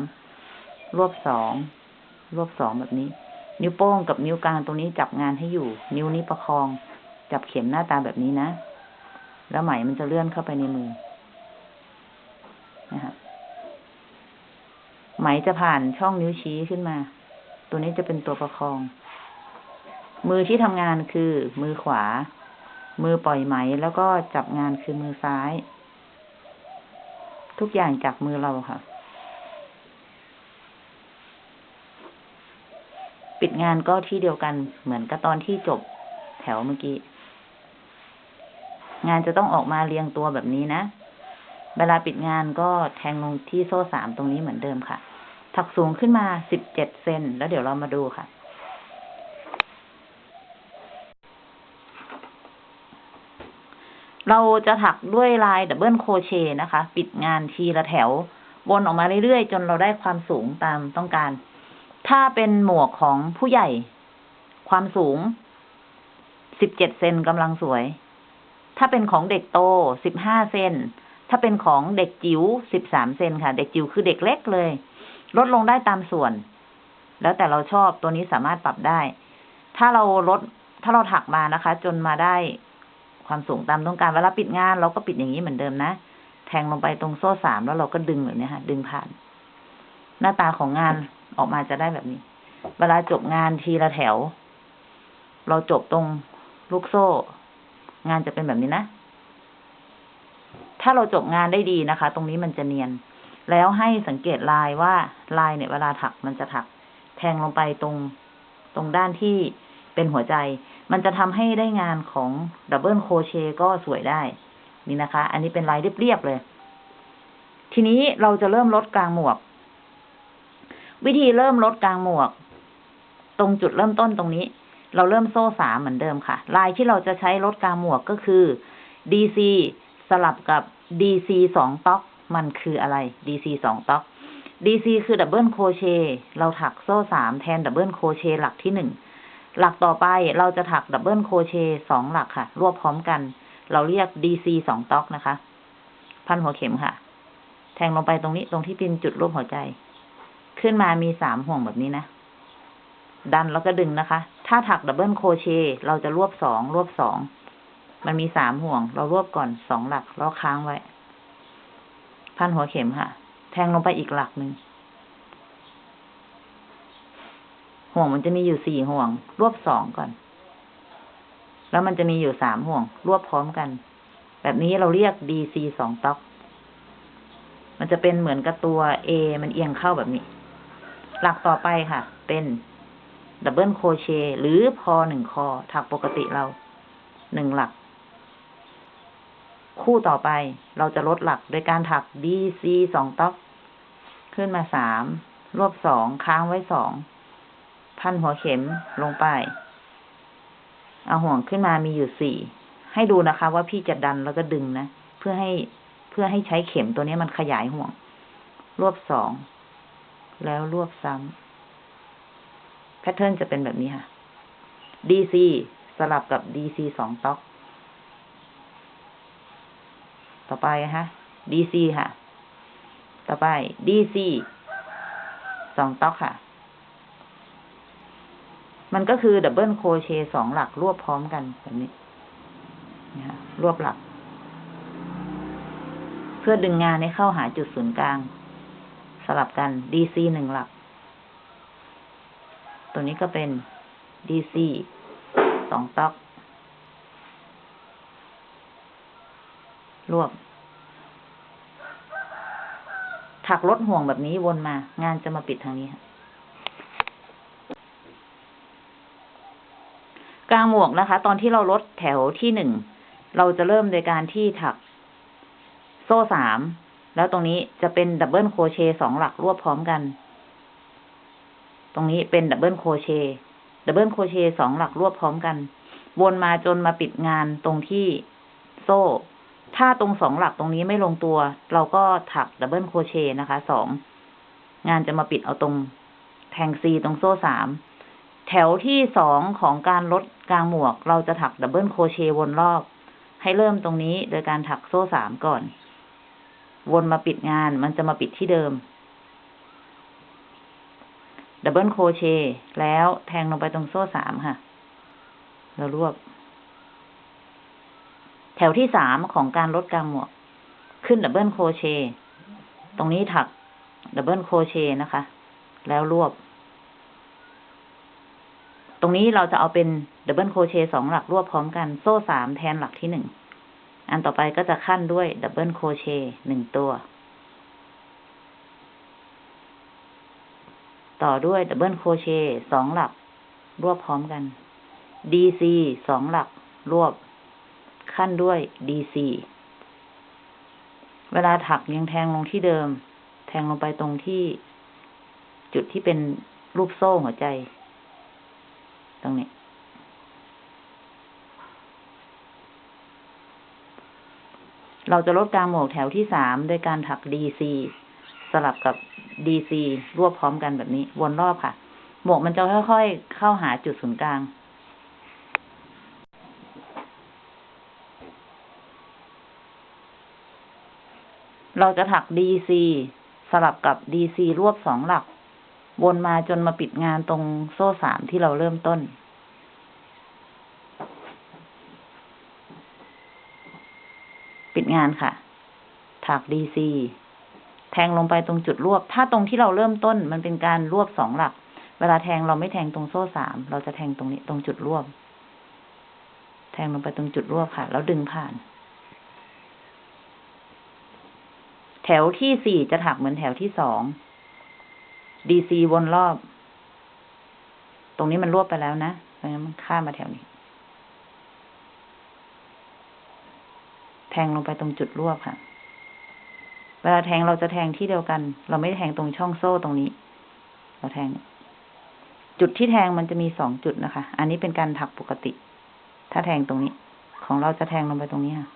A: รวบสอง รวบสองแบบนี้ นิ้วโป้งกับนิ้วกลางตรงนี้จับงานให้อยู่ นิ้วนี้ประคอง จับเข็มหน้าตาแบบนี้นะ แล้วไหมมันจะเลื่อนเข้าไปในมือนะฮะไหมจะผ่านช่องนิ้วชี้ขึ้นมา ตัวนี้จะเป็นตัวประคอง มือที่ทำงานคือมือขวา มือปล่อยไหมแล้วก็จับงานคือมือซ้าย ทุกอย่างจากมือเราค่ะ ปิดงานก็ที่เดียวกันเหมือนกับตอนที่จบแถวเมื่อกี้ งานจะต้องออกมาเรียงตัวแบบนี้นะ เวลาปิดงานก็แทงลงที่โซ่สามตรงนี้เหมือนเดิมค่ะ ถักสูงขึ้นมาสิบเจ็ดเซนแล้วเดี๋ยวเรามาดูค่ะเราจะถักด้วยลาย double crochet นะคะ ปิดงานทีละแถว วนออกมาเรื่อยๆ จนเราได้ความสูงตามต้องการ ถ้าเป็นหมวกของผู้ใหญ่ ความสูงสิบเจ็ดเซนกำลังสวย ถ้าเป็นของเด็กโตสิบห้าเซน ถ้าเป็นของเด็กจิ๋วสิบสามเซนค่ะ เด็กจิ๋วคือเด็กเล็กเลย ลดลงได้ตามส่วน แล้วแต่เราชอบตัวนี้สามารถปรับได้ ถ้าเราลด ถ้าเราถักมานะคะ จนมาได้ความสูงตามต้องการเวลาปิดงาน เราก็ปิดอย่างนี้เหมือนเดิมนะ แทงลงไปตรงโซ่สามแล้วเราก็ดึงแบบนี้ค่ะ ดึงผ่าน หน้าตาของงาน ออกมาจะได้แบบนี้ เวลาจบงานทีละแถว เราจบตรงลูกโซ่ งานจะเป็นแบบนี้นะ ถ้าเราจบงานได้ดีนะคะ ตรงนี้มันจะเนียน แล้วให้สังเกตลายว่าลายเนี่ยเวลาถักมันจะถัก แทงลงไปตรงตรงด้านที่เป็นหัวใจ มันจะทำให้ได้งานของ double crochet ก็สวยได้ นี่นะคะ อันนี้เป็นลายเรียบๆเลย ทีนี้เราจะเริ่มลดกลางหมวก วิธีเริ่มลดกลางหมวก ตรงจุดเริ่มต้นตรงนี้ เราเริ่มโซ่สามเหมือนเดิมค่ะ ลายที่เราจะใช้ลดกลางหมวกก็คือ DC สลับกับ DC สองต๊อกมันคืออะไร DC สอง tog DC คือ double crochet เราถักโซ่สามแทน double crochet หลักที่หนึ่งหลักต่อไปเราจะถัก double crochet สองหลักค่ะ รวบพร้อมกัน เราเรียก DC สองต๊อกนะคะ พันหัวเข็มค่ะ แทงลงไปตรงนี้ตรงที่เป็นจุดรูปหัวใจ ขึ้นมามีสามห่วงแบบนี้นะ ดันแล้วก็ดึงนะคะ ถ้าถักดับเบิลโคเชเราจะรวบสองรวบสอง มันมีสามห่วง เรารวบก่อนสองหลักแล้วค้างไว้ พันหัวเข็มค่ะ แทงลงไปอีกหลักหนึ่งห่วงมันจะมีอยู่สี่ห่วง รวบสองก่อน แล้วมันจะมีอยู่สามห่วง รวบพร้อมกัน แบบนี้เราเรียก DC สองต๊อก มันจะเป็นเหมือนกับตัว A มันเอียงเข้าแบบนี้ หลักต่อไปค่ะ เป็นดับเบิลโคเชหรือพอหนึ่งคอถักปกติเราหนึ่งหลัก คู่ต่อไปเราจะลดหลักโดยการถัก DC สองต๊อก ขึ้นมาสามรวบสองค้างไว้สอง พันหัวเข็มลงไป เอาห่วงขึ้นมามีอยู่สี่ ให้ดูนะคะว่าพี่จะดันแล้วก็ดึงนะ เพื่อให้เพื่อให้ใช้เข็มตัวนี้มันขยายห่วง รวบสอง แล้วรวบซ้ำแพทเทิร์นจะเป็นแบบนี้ค่ะ DC สลับกับ DC สองต๊อก ต่อไปนะ DC ค่ะ ต่อไป DC สองต๊อกค่ะ มันก็คือดับเบิลโคเชสองหลักรวบพร้อมกันแบบนี้นะะรวบหลัก เพื่อดึงงานให้เข้าหาจุดศูนย์กลาง สลับกัน DC หนึ่งหลัก ตัวนี้ก็เป็น DC สองต๊อก รวบ ถักลดห่วงแบบนี้วนมา งานจะมาปิดทางนี้กลางหมวกนะคะ ตอนที่เราลดแถวที่หนึ่ง เราจะเริ่มโดยการที่ถักโซ่สาม แล้วตรงนี้จะเป็น double crochet สองหลักรวบพร้อมกัน ตรงนี้เป็น double crochet double crochet สองหลักรวบพร้อมกัน วนมาจนมาปิดงานตรงที่โซ่ ถ้าตรงสองหลักตรงนี้ไม่ลงตัว เราก็ถัก double crochet นะคะสองงานจะมาปิดเอาตรงแทงซีตรงโซ่สามแถวที่สองของการลดกลางหมวก เราจะถัก double crochet วนรอบ ให้เริ่มตรงนี้โดยการถักโซ่สามก่อน วนมาปิดงานมันจะมาปิดที่เดิม double crochet แล้วแทงลงไปตรงโซ่สามค่ะแล้วรวบ แถวที่สามของการลดกลางหมวก ขึ้น double crochet ตรงนี้ถัก double crochet นะคะ แล้วรวบ ตรงนี้เราจะเอาเป็น double crochet สองหลักรวบพร้อมกัน โซ่สามแทนหลักที่หนึ่ง อันต่อไปก็จะคั่นด้วย double crochet หนึ่งตัว ต่อด้วย double crochet สองหลัก รวบพร้อมกัน DC สองหลัก รวบ คั่นด้วย DC เวลาถักยังแทงลงที่เดิม แทงลงไปตรงที่จุดที่เป็นรูปโซ่หัวใจ ตรงนี้ เราจะลดกลางหมวกแถวที่สามโดยการถัก DC สลับกับ DC รวบพร้อมกันแบบนี้ วนรอบค่ะ หมวกมันจะค่อยๆ เข้าหาจุดศูนย์กลาง เราจะถัก DC สลับกับ DC รวบสองหลัก วนมาจนมาปิดงานตรงโซ่สามที่เราเริ่มต้น ปิด งานค่ะ ถัก DC แทงลงไปตรงจุดรวบ ถ้าตรงที่เราเริ่มต้นมันเป็นการรวบสองหลัก เวลาแทงเราไม่แทงตรงโซ่สาม เราจะแทงตรงนี้ตรงจุดรวบ แทงลงไปตรงจุดรวบค่ะ แล้วดึงผ่าน แถวที่สี่จะถักเหมือนแถวที่สอง DC วนรอบ ตรงนี้มันรวบไปแล้วนะเพราะงั้นมันข้ามมาแถวนี้ แทงลงไปตรงจุดรวบค่ะ เวลาแทงเราจะแทงที่เดียวกัน เราไม่แทงตรงช่องโซ่ตรงนี้ เราแทง จุดที่แทงมันจะมีสองจุดนะคะ อันนี้เป็นการถักปกติ ถ้าแทงตรงนี้ ของเราจะแทงลงไปตรงนี้ค่ะ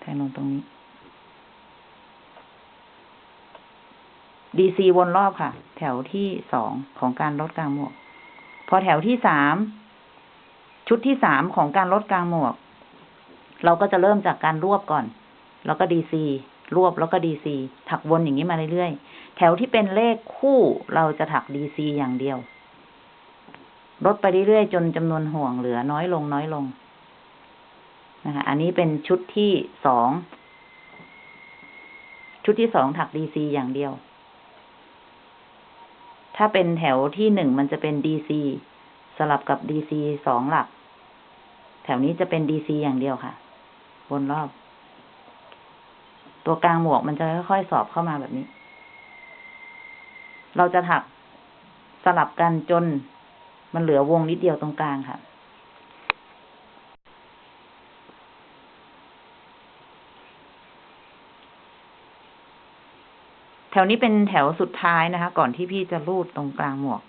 A: แทงลงตรงนี้ DC วนรอบค่ะ แถวที่สองของการลดกลางหมวก พอแถวที่สาม ชุดที่สามของการลดกลางหมวก เราก็จะเริ่มจากการรวบก่อน แล้วก็ DC รวบแล้วก็ DC ถักวนอย่างนี้มาเรื่อยๆ แถวที่เป็นเลขคู่เราจะถัก DC อย่างเดียว ลดไปเรื่อยๆ จนจำนวนห่วงเหลือน้อยลงน้อยลงนะคะ อันนี้เป็นชุดที่สอง ชุดที่สองถัก DC อย่างเดียว ถ้าเป็นแถวที่หนึ่งมันจะเป็น DC สลับกับ DC สองหลัก แถวนี้จะเป็น DC อย่างเดียวค่ะ วนรอบ ตัวกลางหมวกมันจะค่อยๆสอบเข้ามาแบบนี้ เราจะถักสลับกันจนมันเหลือวงนิดเดียวตรงกลางค่ะ แถวนี้เป็นแถวสุดท้ายนะคะ ก่อนที่พี่จะรูดตรงกลางหมวก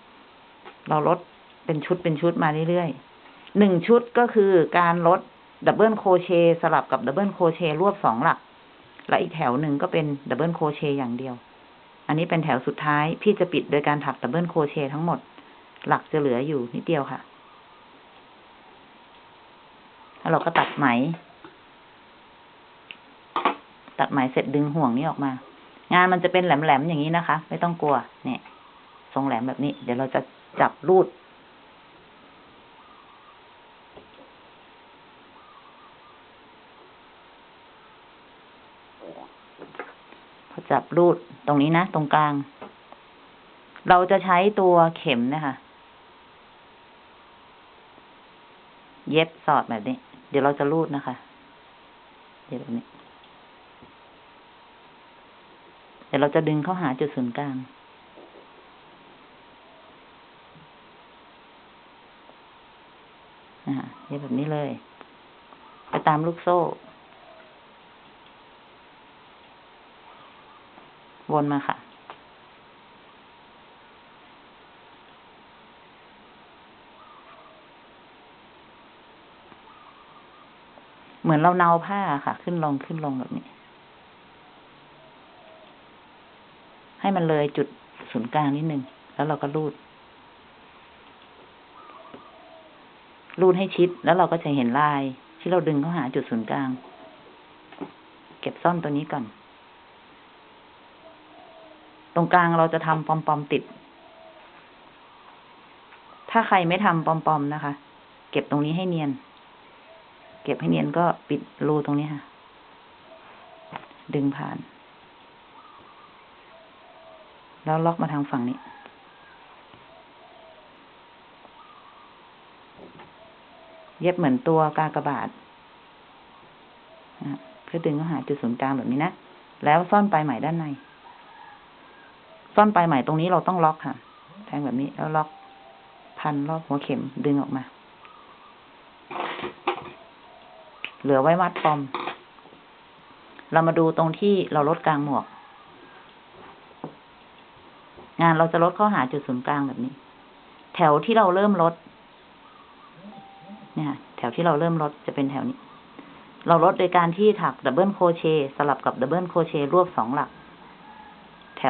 A: เราลด เป็นชุดเป็นชุดมาเรื่อยๆหนึ่งชุดก็คือการลด double crochet สลับกับ double crochet รวบสองหลัก และอีกแถวหนึ่งก็เป็น double crochet อย่างเดียว อันนี้เป็นแถวสุดท้าย พี่จะปิดโดยการถัก double crochet ทั้งหมด หลักจะเหลืออยู่นิดเดียวค่ะแล้วเราก็ตัดไหม ตัดไหมเสร็จดึงห่วงนี้ออกมา งานมันจะเป็นแหลมๆอย่างนี้นะคะ ไม่ต้องกลัว เนี่ย ทรงแหลมแบบนี้ เดี๋ยวเราจะจับรูด พอจับ รูดตรงนี้นะ ตรงกลาง เราจะใช้ตัวเข็มนะคะ เย็บสอดแบบนี้ เดี๋ยวเราจะรูดนะคะ เดี๋ยวแบบนี้ เดี๋ยวเราจะดึงเข้าหาจุดศูนย์กลางเย็บแบบนี้เลย ไปตามลูกโซ่ วนมาค่ะ เหมือนเราเนาผ้าค่ะ ขึ้นลงขึ้นลงแบบนี้ ให้มันเลยจุดศูนย์กลางนิดนึง แล้วเราก็รูด รูดให้ชิด แล้วเราก็จะเห็นลาย ที่เราดึงเข้าหาจุดศูนย์กลาง เก็บซ่อนตัวนี้ก่อน ตรงกลางเราจะทำปอมปอมๆติด ถ้าใครไม่ทำปอมปอมๆนะคะ เก็บตรงนี้ให้เนียน เก็บให้เนียนก็ปิดรูตรงนี้ค่ะ ดึงผ่าน แล้วล็อกมาทางฝั่งนี้เย็บเหมือนตัวกากบาทเพื่อดึงเข้าหาจุดศูนย์กลางแบบนี้นะ แล้วซ่อนปลายไหมด้านใน ซ่อนปลายไหมตรงนี้เราต้องล็อกค่ะ แทงแบบนี้แล้วล็อกพันรอบหัวเข็มดึงออกมา เหลือไว้มัดปอม เรามาดูตรงที่เราลดกลางหมวก งานเราจะลดเข้าหาจุดศูนย์กลางแบบนี้ แถวที่เราเริ่มลด เนี่ยแถวที่เราเริ่มลดจะเป็นแถวนี้ เราลดโดยการที่ถักดับเบิลโคเชสลับกับ double crochet รวบสองหลัก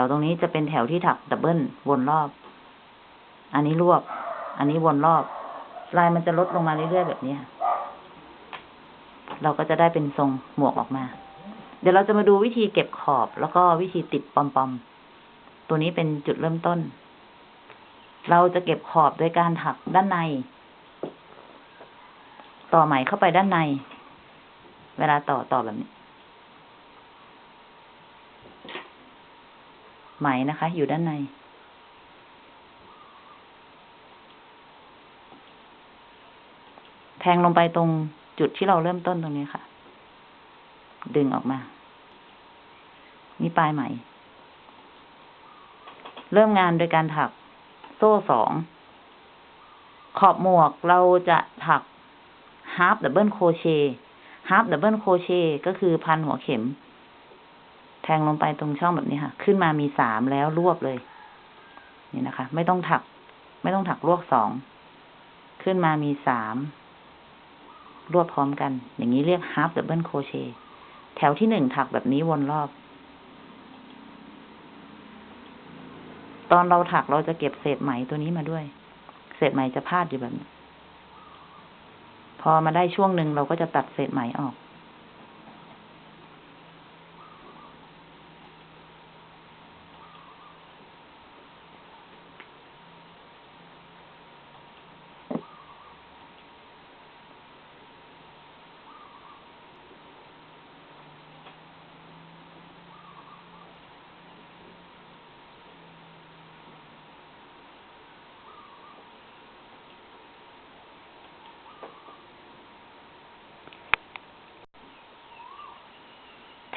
A: ตรงนี้จะเป็นแถวที่ถัก double วนรอบ อันนี้รวบ อันนี้วนรอบ ลายมันจะลดลงมาเรื่อยๆแบบนี้เราก็จะได้เป็นทรงหมวกออกมา เดี๋ยวเราจะมาดูวิธีเก็บขอบแล้วก็วิธีติดปอมๆ ตัวนี้เป็นจุดเริ่มต้น เราจะเก็บขอบโดยการถักด้านใน ต่อไหมเข้าไปด้านใน เวลาต่อต่อแบบนี้ ไหมนะคะ อยู่ด้านใน แทงลงไปตรงจุดที่เราเริ่มต้นตรงนี้ค่ะ ดึงออกมา นี่ปลายไหม เริ่มงานโดยการถักโซ่สอง ขอบหมวกเราจะถัก half double crochet half double crochet ก็คือพันหัวเข็ม แทงลงไปตรงช่องแบบนี้ค่ะ ขึ้นมามีสามแล้วรวบเลย นี่นะคะ ไม่ต้องถัก ไม่ต้องถักรวบสอง ขึ้นมามีสามรวบพร้อมกัน อย่างนี้เรียก half double crochet แถวที่หนึ่งถักแบบนี้วนรอบ ตอนเราถักเราจะเก็บเศษไหมตัวนี้มาด้วย เศษไหมจะพาดอยู่แบบนี้ พอมาได้ช่วงหนึ่งเราก็จะตัดเศษไหมออก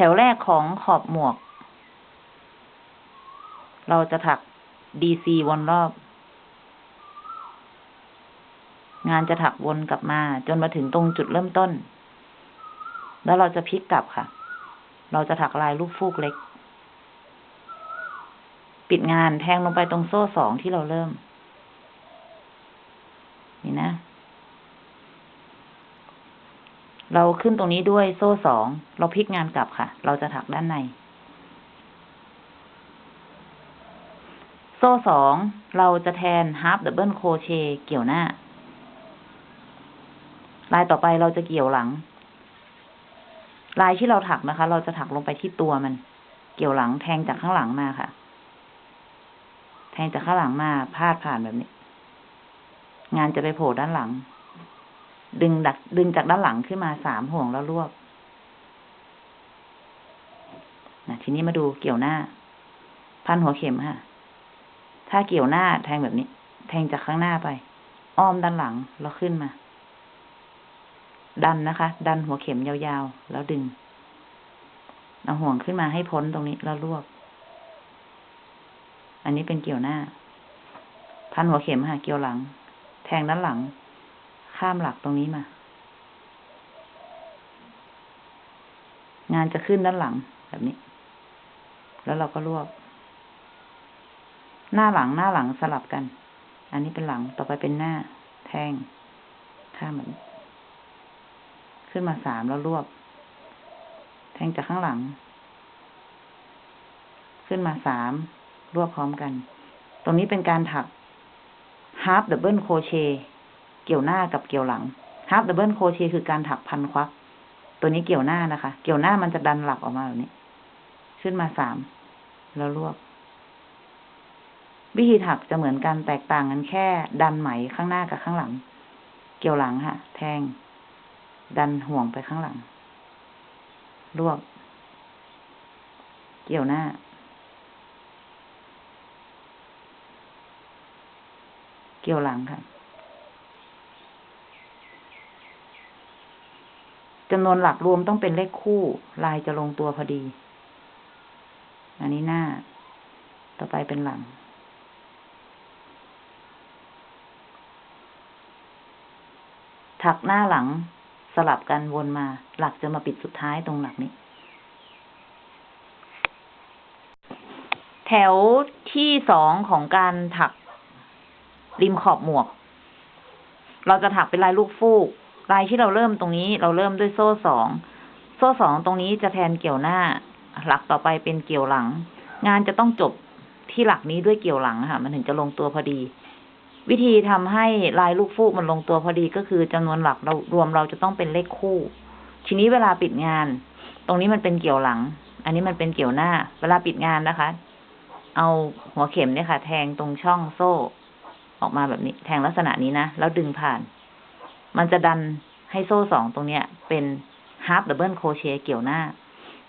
A: แถวแรกของขอบหมวก เราจะถัก DC วนรอบ งานจะถักวนกลับมา จนมาถึงตรงจุดเริ่มต้น แล้วเราจะพลิกกลับค่ะ เราจะถักลายลูกฟูกเล็ก ปิดงานแทงลงไปตรงโซ่สองที่เราเริ่ม นี่นะ เราขึ้นตรงนี้ด้วยโซ่สอง เราพลิกงานกลับค่ะ เราจะถักด้านใน โซ่สอง เราจะแทน half double crochet เกี่ยวหน้า ลายต่อไปเราจะเกี่ยวหลัง ลายที่เราถักนะคะ เราจะถักลงไปที่ตัวมัน เกี่ยวหลังแทงจากข้างหลังมาค่ะ แทงจากข้างหลังมาพาดผ่านแบบนี้ งานจะไปโผล่ด้านหลัง ดึงดักดึงจากด้านหลังขึ้นมาสามห่วงแล้วรวบนะทีนี้มาดูเกี่ยวหน้า พันหัวเข็มค่ะ ถ้าเกี่ยวหน้าแทงแบบนี้ แทงจากข้างหน้าไป อ้อมด้านหลังแล้วขึ้นมา ดันนะคะ ดันหัวเข็มยาวๆ แล้วดึง เอาห่วงขึ้นมาให้พ้นตรงนี้แล้วรวบ อันนี้เป็นเกี่ยวหน้า พันหัวเข็มค่ะ เกี่ยวหลัง แทงด้านหลัง ข้ามหลักตรงนี้มา งานจะขึ้นด้านหลังแบบนี้ แล้วเราก็รวบ หน้าหลังหน้าหลังสลับกัน อันนี้เป็นหลังต่อไปเป็นหน้า แทงข้ามแบบนี้ ขึ้นมาสามแล้วรวบ แทงจากข้างหลัง ขึ้นมาสามรวบพร้อมกัน ตรงนี้เป็นการถัก half double crochet กี่ยวหน้ากับเกี่ยวหลัง half double crochet คือการถักพันควัก ตัวนี้เกี่ยวหน้านะคะ เกี่ยวหน้ามันจะดันหลักออกมาแบบนี้ ขึ้นมาสาม แล้วรวบ วิธีถักจะเหมือนกันแตกต่างกันแค่ ดันไหมข้างหน้ากับข้างหลัง เกี่ยวหลังค่ะ แทง ดันห่วงไปข้างหลัง รวบ เกี่ยวหน้าเกี่ยวหลังค่ะ จำนวนหลักรวมต้องเป็นเลขคู่ ลายจะลงตัวพอดี อันนี้หน้า ต่อไปเป็นหลัง ถักหน้าหลังสลับกันวนมา หลักจะมาปิดสุดท้ายตรงหลักนี้ แถวที่สองของการถักริมขอบหมวก เราจะถักเป็นลายลูกฟูก ลายที่เราเริ่มตรงนี้เราเริ่มด้วยโซ่สอง โซ่สองตรงนี้จะแทนเกี่ยวหน้า หลักต่อไปเป็นเกี่ยวหลัง งานจะต้องจบที่หลักนี้ด้วยเกี่ยวหลังค่ะ มันถึงจะลงตัวพอดี วิธีทำให้ลายลูกฟูกมันลงตัวพอดีก็คือจำนวนหลักเรารวมเราจะต้องเป็นเลขคู่ ทีนี้เวลาปิดงาน ตรงนี้มันเป็นเกี่ยวหลัง อันนี้มันเป็นเกี่ยวหน้า เวลาปิดงานนะคะ เอาหัวเข็มเนี่ยค่ะ แทงตรงช่องโซ่ ออกมาแบบนี้ แทงลักษณะนี้นะ แล้วดึงผ่าน มันจะดันให้โซ่สองตรงเนี้ย เป็น half double crochet เกี่ยวหน้า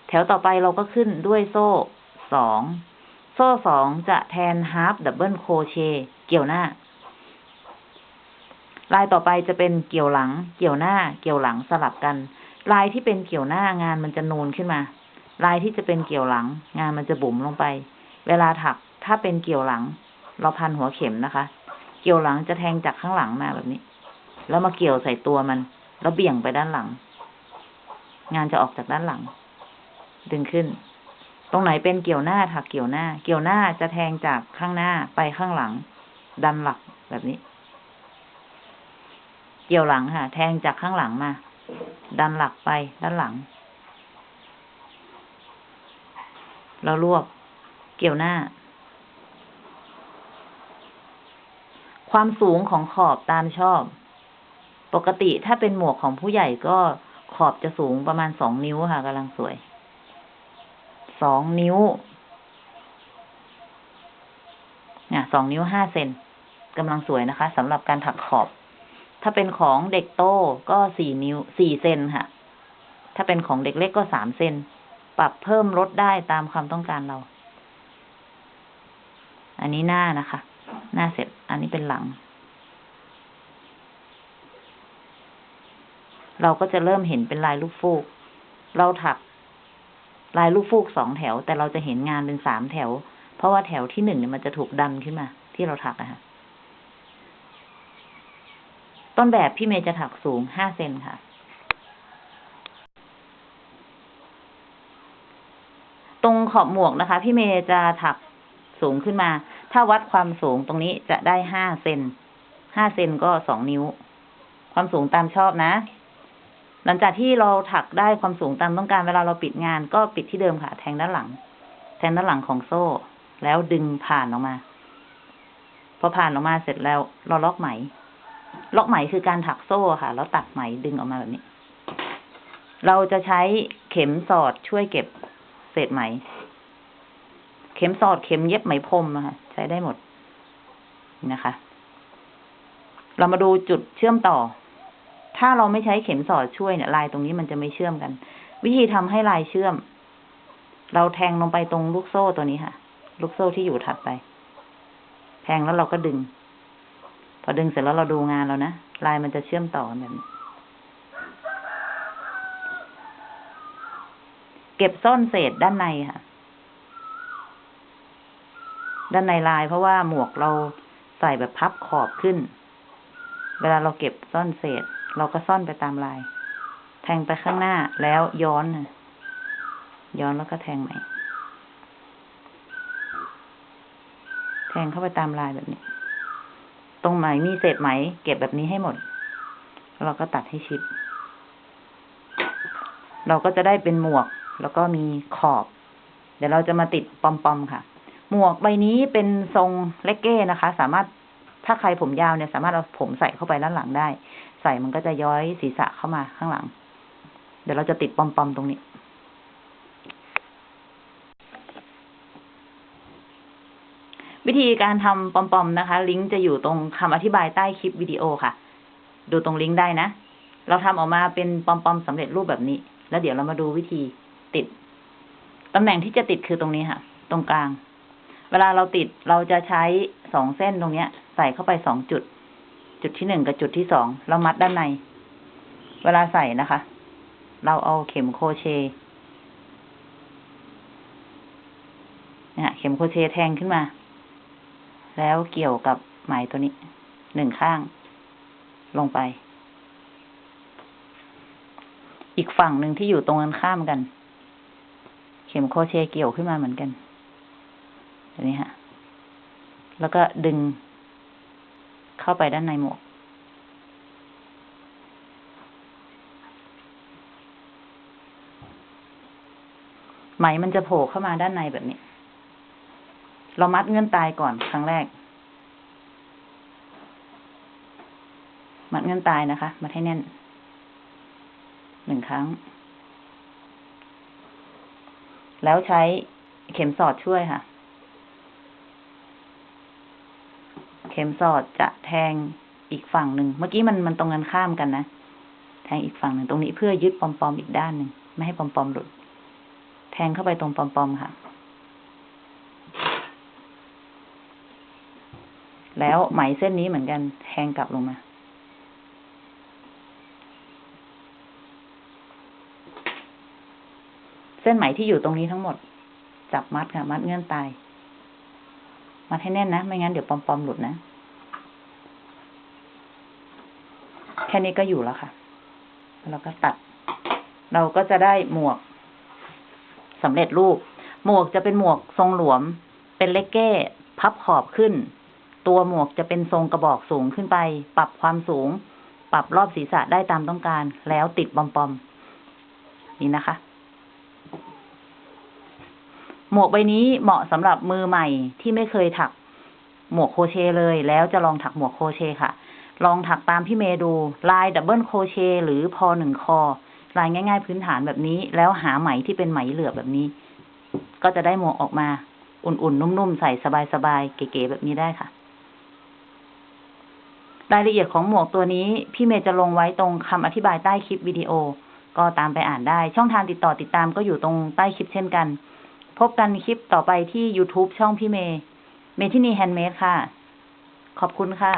A: แถวต่อไปเราก็ขึ้นด้วยโซ่สองโซ่สองจะแทน half double crochet เกี่ยวหน้า ลายต่อไปจะเป็นเกี่ยวหลัง เกี่ยวหน้า เกี่ยวหลังสลับกัน ลายที่เป็นเกี่ยวหน้างานมันจะนูนขึ้นมา ลายที่จะเป็นเกี่ยวหลัง งานมันจะบุ๋มลงไป เวลาถักถ้าเป็นเกี่ยวหลัง เราพันหัวเข็มนะคะ เกี่ยวหลังจะแทงจากข้างหลังมาแบบนี้ แล้วมาเกี่ยวใส่ตัวมัน แล้วเบี่ยงไปด้านหลัง งานจะออกจากด้านหลัง ดึงขึ้น ตรงไหนเป็นเกี่ยวหน้าถักเกี่ยวหน้า เกี่ยวหน้าจะแทงจากข้างหน้าไปข้างหลัง ดันหลักแบบนี้ เกี่ยวหลังค่ะ แทงจากข้างหลังมา ดันหลักไปด้านหลัง เรารวบ เกี่ยวหน้าความสูงของขอบตามชอบ ปกติถ้าเป็นหมวกของผู้ใหญ่ก็ขอบจะสูงประมาณสองนิ้วค่ะกำลังสวย สองนิ้วเนี่ยสองนิ้วห้าเซนกำลังสวยนะคะสำหรับการถักขอบ ถ้าเป็นของเด็กโตก็สี่นิ้วสี่เซนค่ะ ถ้าเป็นของเด็กเล็กก็สามเซนปรับเพิ่มลดได้ตามความต้องการเรา อันนี้หน้านะคะ หน้าเสร็จ อันนี้เป็นหลัง เราก็จะเริ่มเห็นเป็นลายลูกฟูก เราถักลายลูกฟูกสองแถว แต่เราจะเห็นงานเป็นสามแถว เพราะว่าแถวที่หนึ่งเนี่ยมันจะถูกดันขึ้นมา ที่เราถักนะคะต้นแบบพี่เมย์จะถักสูงห้าเซนค่ะ ตรงขอบหมวกนะคะ พี่เมย์จะถักสูงขึ้นมา ถ้าวัดความสูงตรงนี้จะได้ห้าเซนห้าเซนก็สองนิ้ว ความสูงตามชอบนะ หลังจากที่เราถักได้ความสูงตามต้องการเวลาเราปิดงาน ก็ปิดที่เดิมค่ะ แทงด้านหลัง แทงด้านหลังของโซ่ แล้วดึงผ่านออกมา พอผ่านออกมาเสร็จแล้ว เราล็อกไหม ล็อกไหมคือการถักโซ่ค่ะ แล้วตัดไหมดึงออกมาแบบนี้ เราจะใช้เข็มสอดช่วยเก็บเศษไหม เข็มสอดเข็มเย็บไหมพรมอะค่ะใช้ได้หมดนะคะ เรามาดูจุดเชื่อมต่อ ถ้าเราไม่ใช้เข็มสอดช่วยเนี่ยลายตรงนี้มันจะไม่เชื่อมกัน วิธีทำให้ลายเชื่อม เราแทงลงไปตรงลูกโซ่ตัวนี้ค่ะ ลูกโซ่ที่อยู่ถัดไป แทงแล้วเราก็ดึง พอดึงเสร็จแล้วเราดูงานแล้วนะลายมันจะเชื่อมต่อแบบนี้เก็บซ่อนเศษด้านในค่ะ ด้านในลายเพราะว่าหมวกเราใส่แบบพับขอบขึ้น เวลาเราเก็บซ่อนเศษ เราก็ซ่อนไปตามลาย แทงไปข้างหน้าแล้วย้อนย้อนแล้วก็แทงใหม่ แทงเข้าไปตามลายแบบนี้ ตรงไหนมีเศษไหม เก็บแบบนี้ให้หมด เราก็ตัดให้ชิด เราก็จะได้เป็นหมวก แล้วก็มีขอบ เดี๋ยวเราจะมาติดปอมๆค่ะ หมวกใบนี้เป็นทรงเลกเก้นะคะ สามารถถ้าใครผมยาวเนี่ยสามารถเอาผมใส่เข้าไปด้านหลังได้ ใส่มันก็จะย้อยศีรษะเข้ามาข้างหลัง เดี๋ยวเราจะติดปอมๆตรงนี้ วิธีการทำปอมๆนะคะ ลิงก์จะอยู่ตรงคำอธิบายใต้คลิปวิดีโอค่ะ ดูตรงลิงก์ได้นะ เราทำออกมาเป็นปอมๆสำเร็จรูปแบบนี้ แล้วเดี๋ยวเรามาดูวิธีติดตำแหน่งที่จะติดคือตรงนี้ค่ะ ตรงกลาง เวลาเราติดเราจะใช้สองเส้นตรงเนี้ย ใส่เข้าไปสองจุด จุดที่หนึ่งกับจุดที่สองเรามัดด้านใน เวลาใส่นะคะ เราเอาเข็มโครเชเนี่ยเข็มโครเชแทงขึ้นมา แล้วเกี่ยวกับไหมตัวนี้หนึ่งข้าง ลงไป อีกฝั่งหนึ่งที่อยู่ตรงกันข้ามกัน เข็มโครเชเกี่ยวขึ้นมาเหมือนกันแบบนี้ฮะ แล้วก็ดึง เข้าไปด้านในหมวก ไหมมันจะโผล่เข้ามาด้านในแบบนี้ เรามัดเงื่อนตายก่อนครั้งแรก มัดเงื่อนตายนะคะ มัดให้แน่น หนึ่งครั้ง แล้วใช้เข็มสอดช่วยค่ะ เข็มสอดจะแทงอีกฝั่งหนึ่ง เมื่อกี้มันมันตรงกันข้ามกันนะ แทงอีกฝั่งหนึ่งตรงนี้เพื่อยึดปอมๆอีกด้านหนึ่งไม่ให้ปอมๆหลุด แทงเข้าไปตรงปอมๆค่ะ แล้วไหมเส้นนี้เหมือนกันแทงกลับลงมา เส้นไหมที่อยู่ตรงนี้ทั้งหมด จับมัดค่ะ มัดเงื่อนตาย มัดให้แน่นนะ ไม่งั้นเดี๋ยวปอมๆหลุดนะ แค่นี้ก็อยู่แล้วค่ะ แล้วก็ตัด เราก็จะได้หมวกสำเร็จรูป หมวกจะเป็นหมวกทรงหลวม เป็นเลกเก้ พับขอบขึ้น ตัวหมวกจะเป็นทรงกระบอกสูงขึ้นไป ปรับความสูง ปรับรอบศีรษะได้ตามต้องการ แล้วติดปอมๆนี่นะคะ หมวกใบนี้เหมาะสำหรับมือใหม่ที่ไม่เคยถักหมวกโครเชต์เลย แล้วจะลองถักหมวกโครเชต์ค่ะ ลองถักตามพี่เมย์ดู ลาย double crochet หรือพอหนึ่งคอ ลายง่ายๆพื้นฐานแบบนี้ แล้วหาไหมที่เป็นไหมเหลือบแบบนี้ ก็จะได้หมวกออกมา อุ่นๆ นุ่มๆ ใส่สบายๆ เก๋ๆแบบนี้ได้ค่ะ รายละเอียดของหมวกตัวนี้ พี่เมย์จะลงไว้ตรงคำอธิบายใต้คลิปวิดีโอ ก็ตามไปอ่านได้ ช่องทางติดต่อติดตามก็อยู่ตรงใต้คลิปเช่นกัน พบกันคลิปต่อไปที่ YouTube ช่องพี่เมย์ เมทินีแฮนด์เมดค่ะ ขอบคุณค่ะ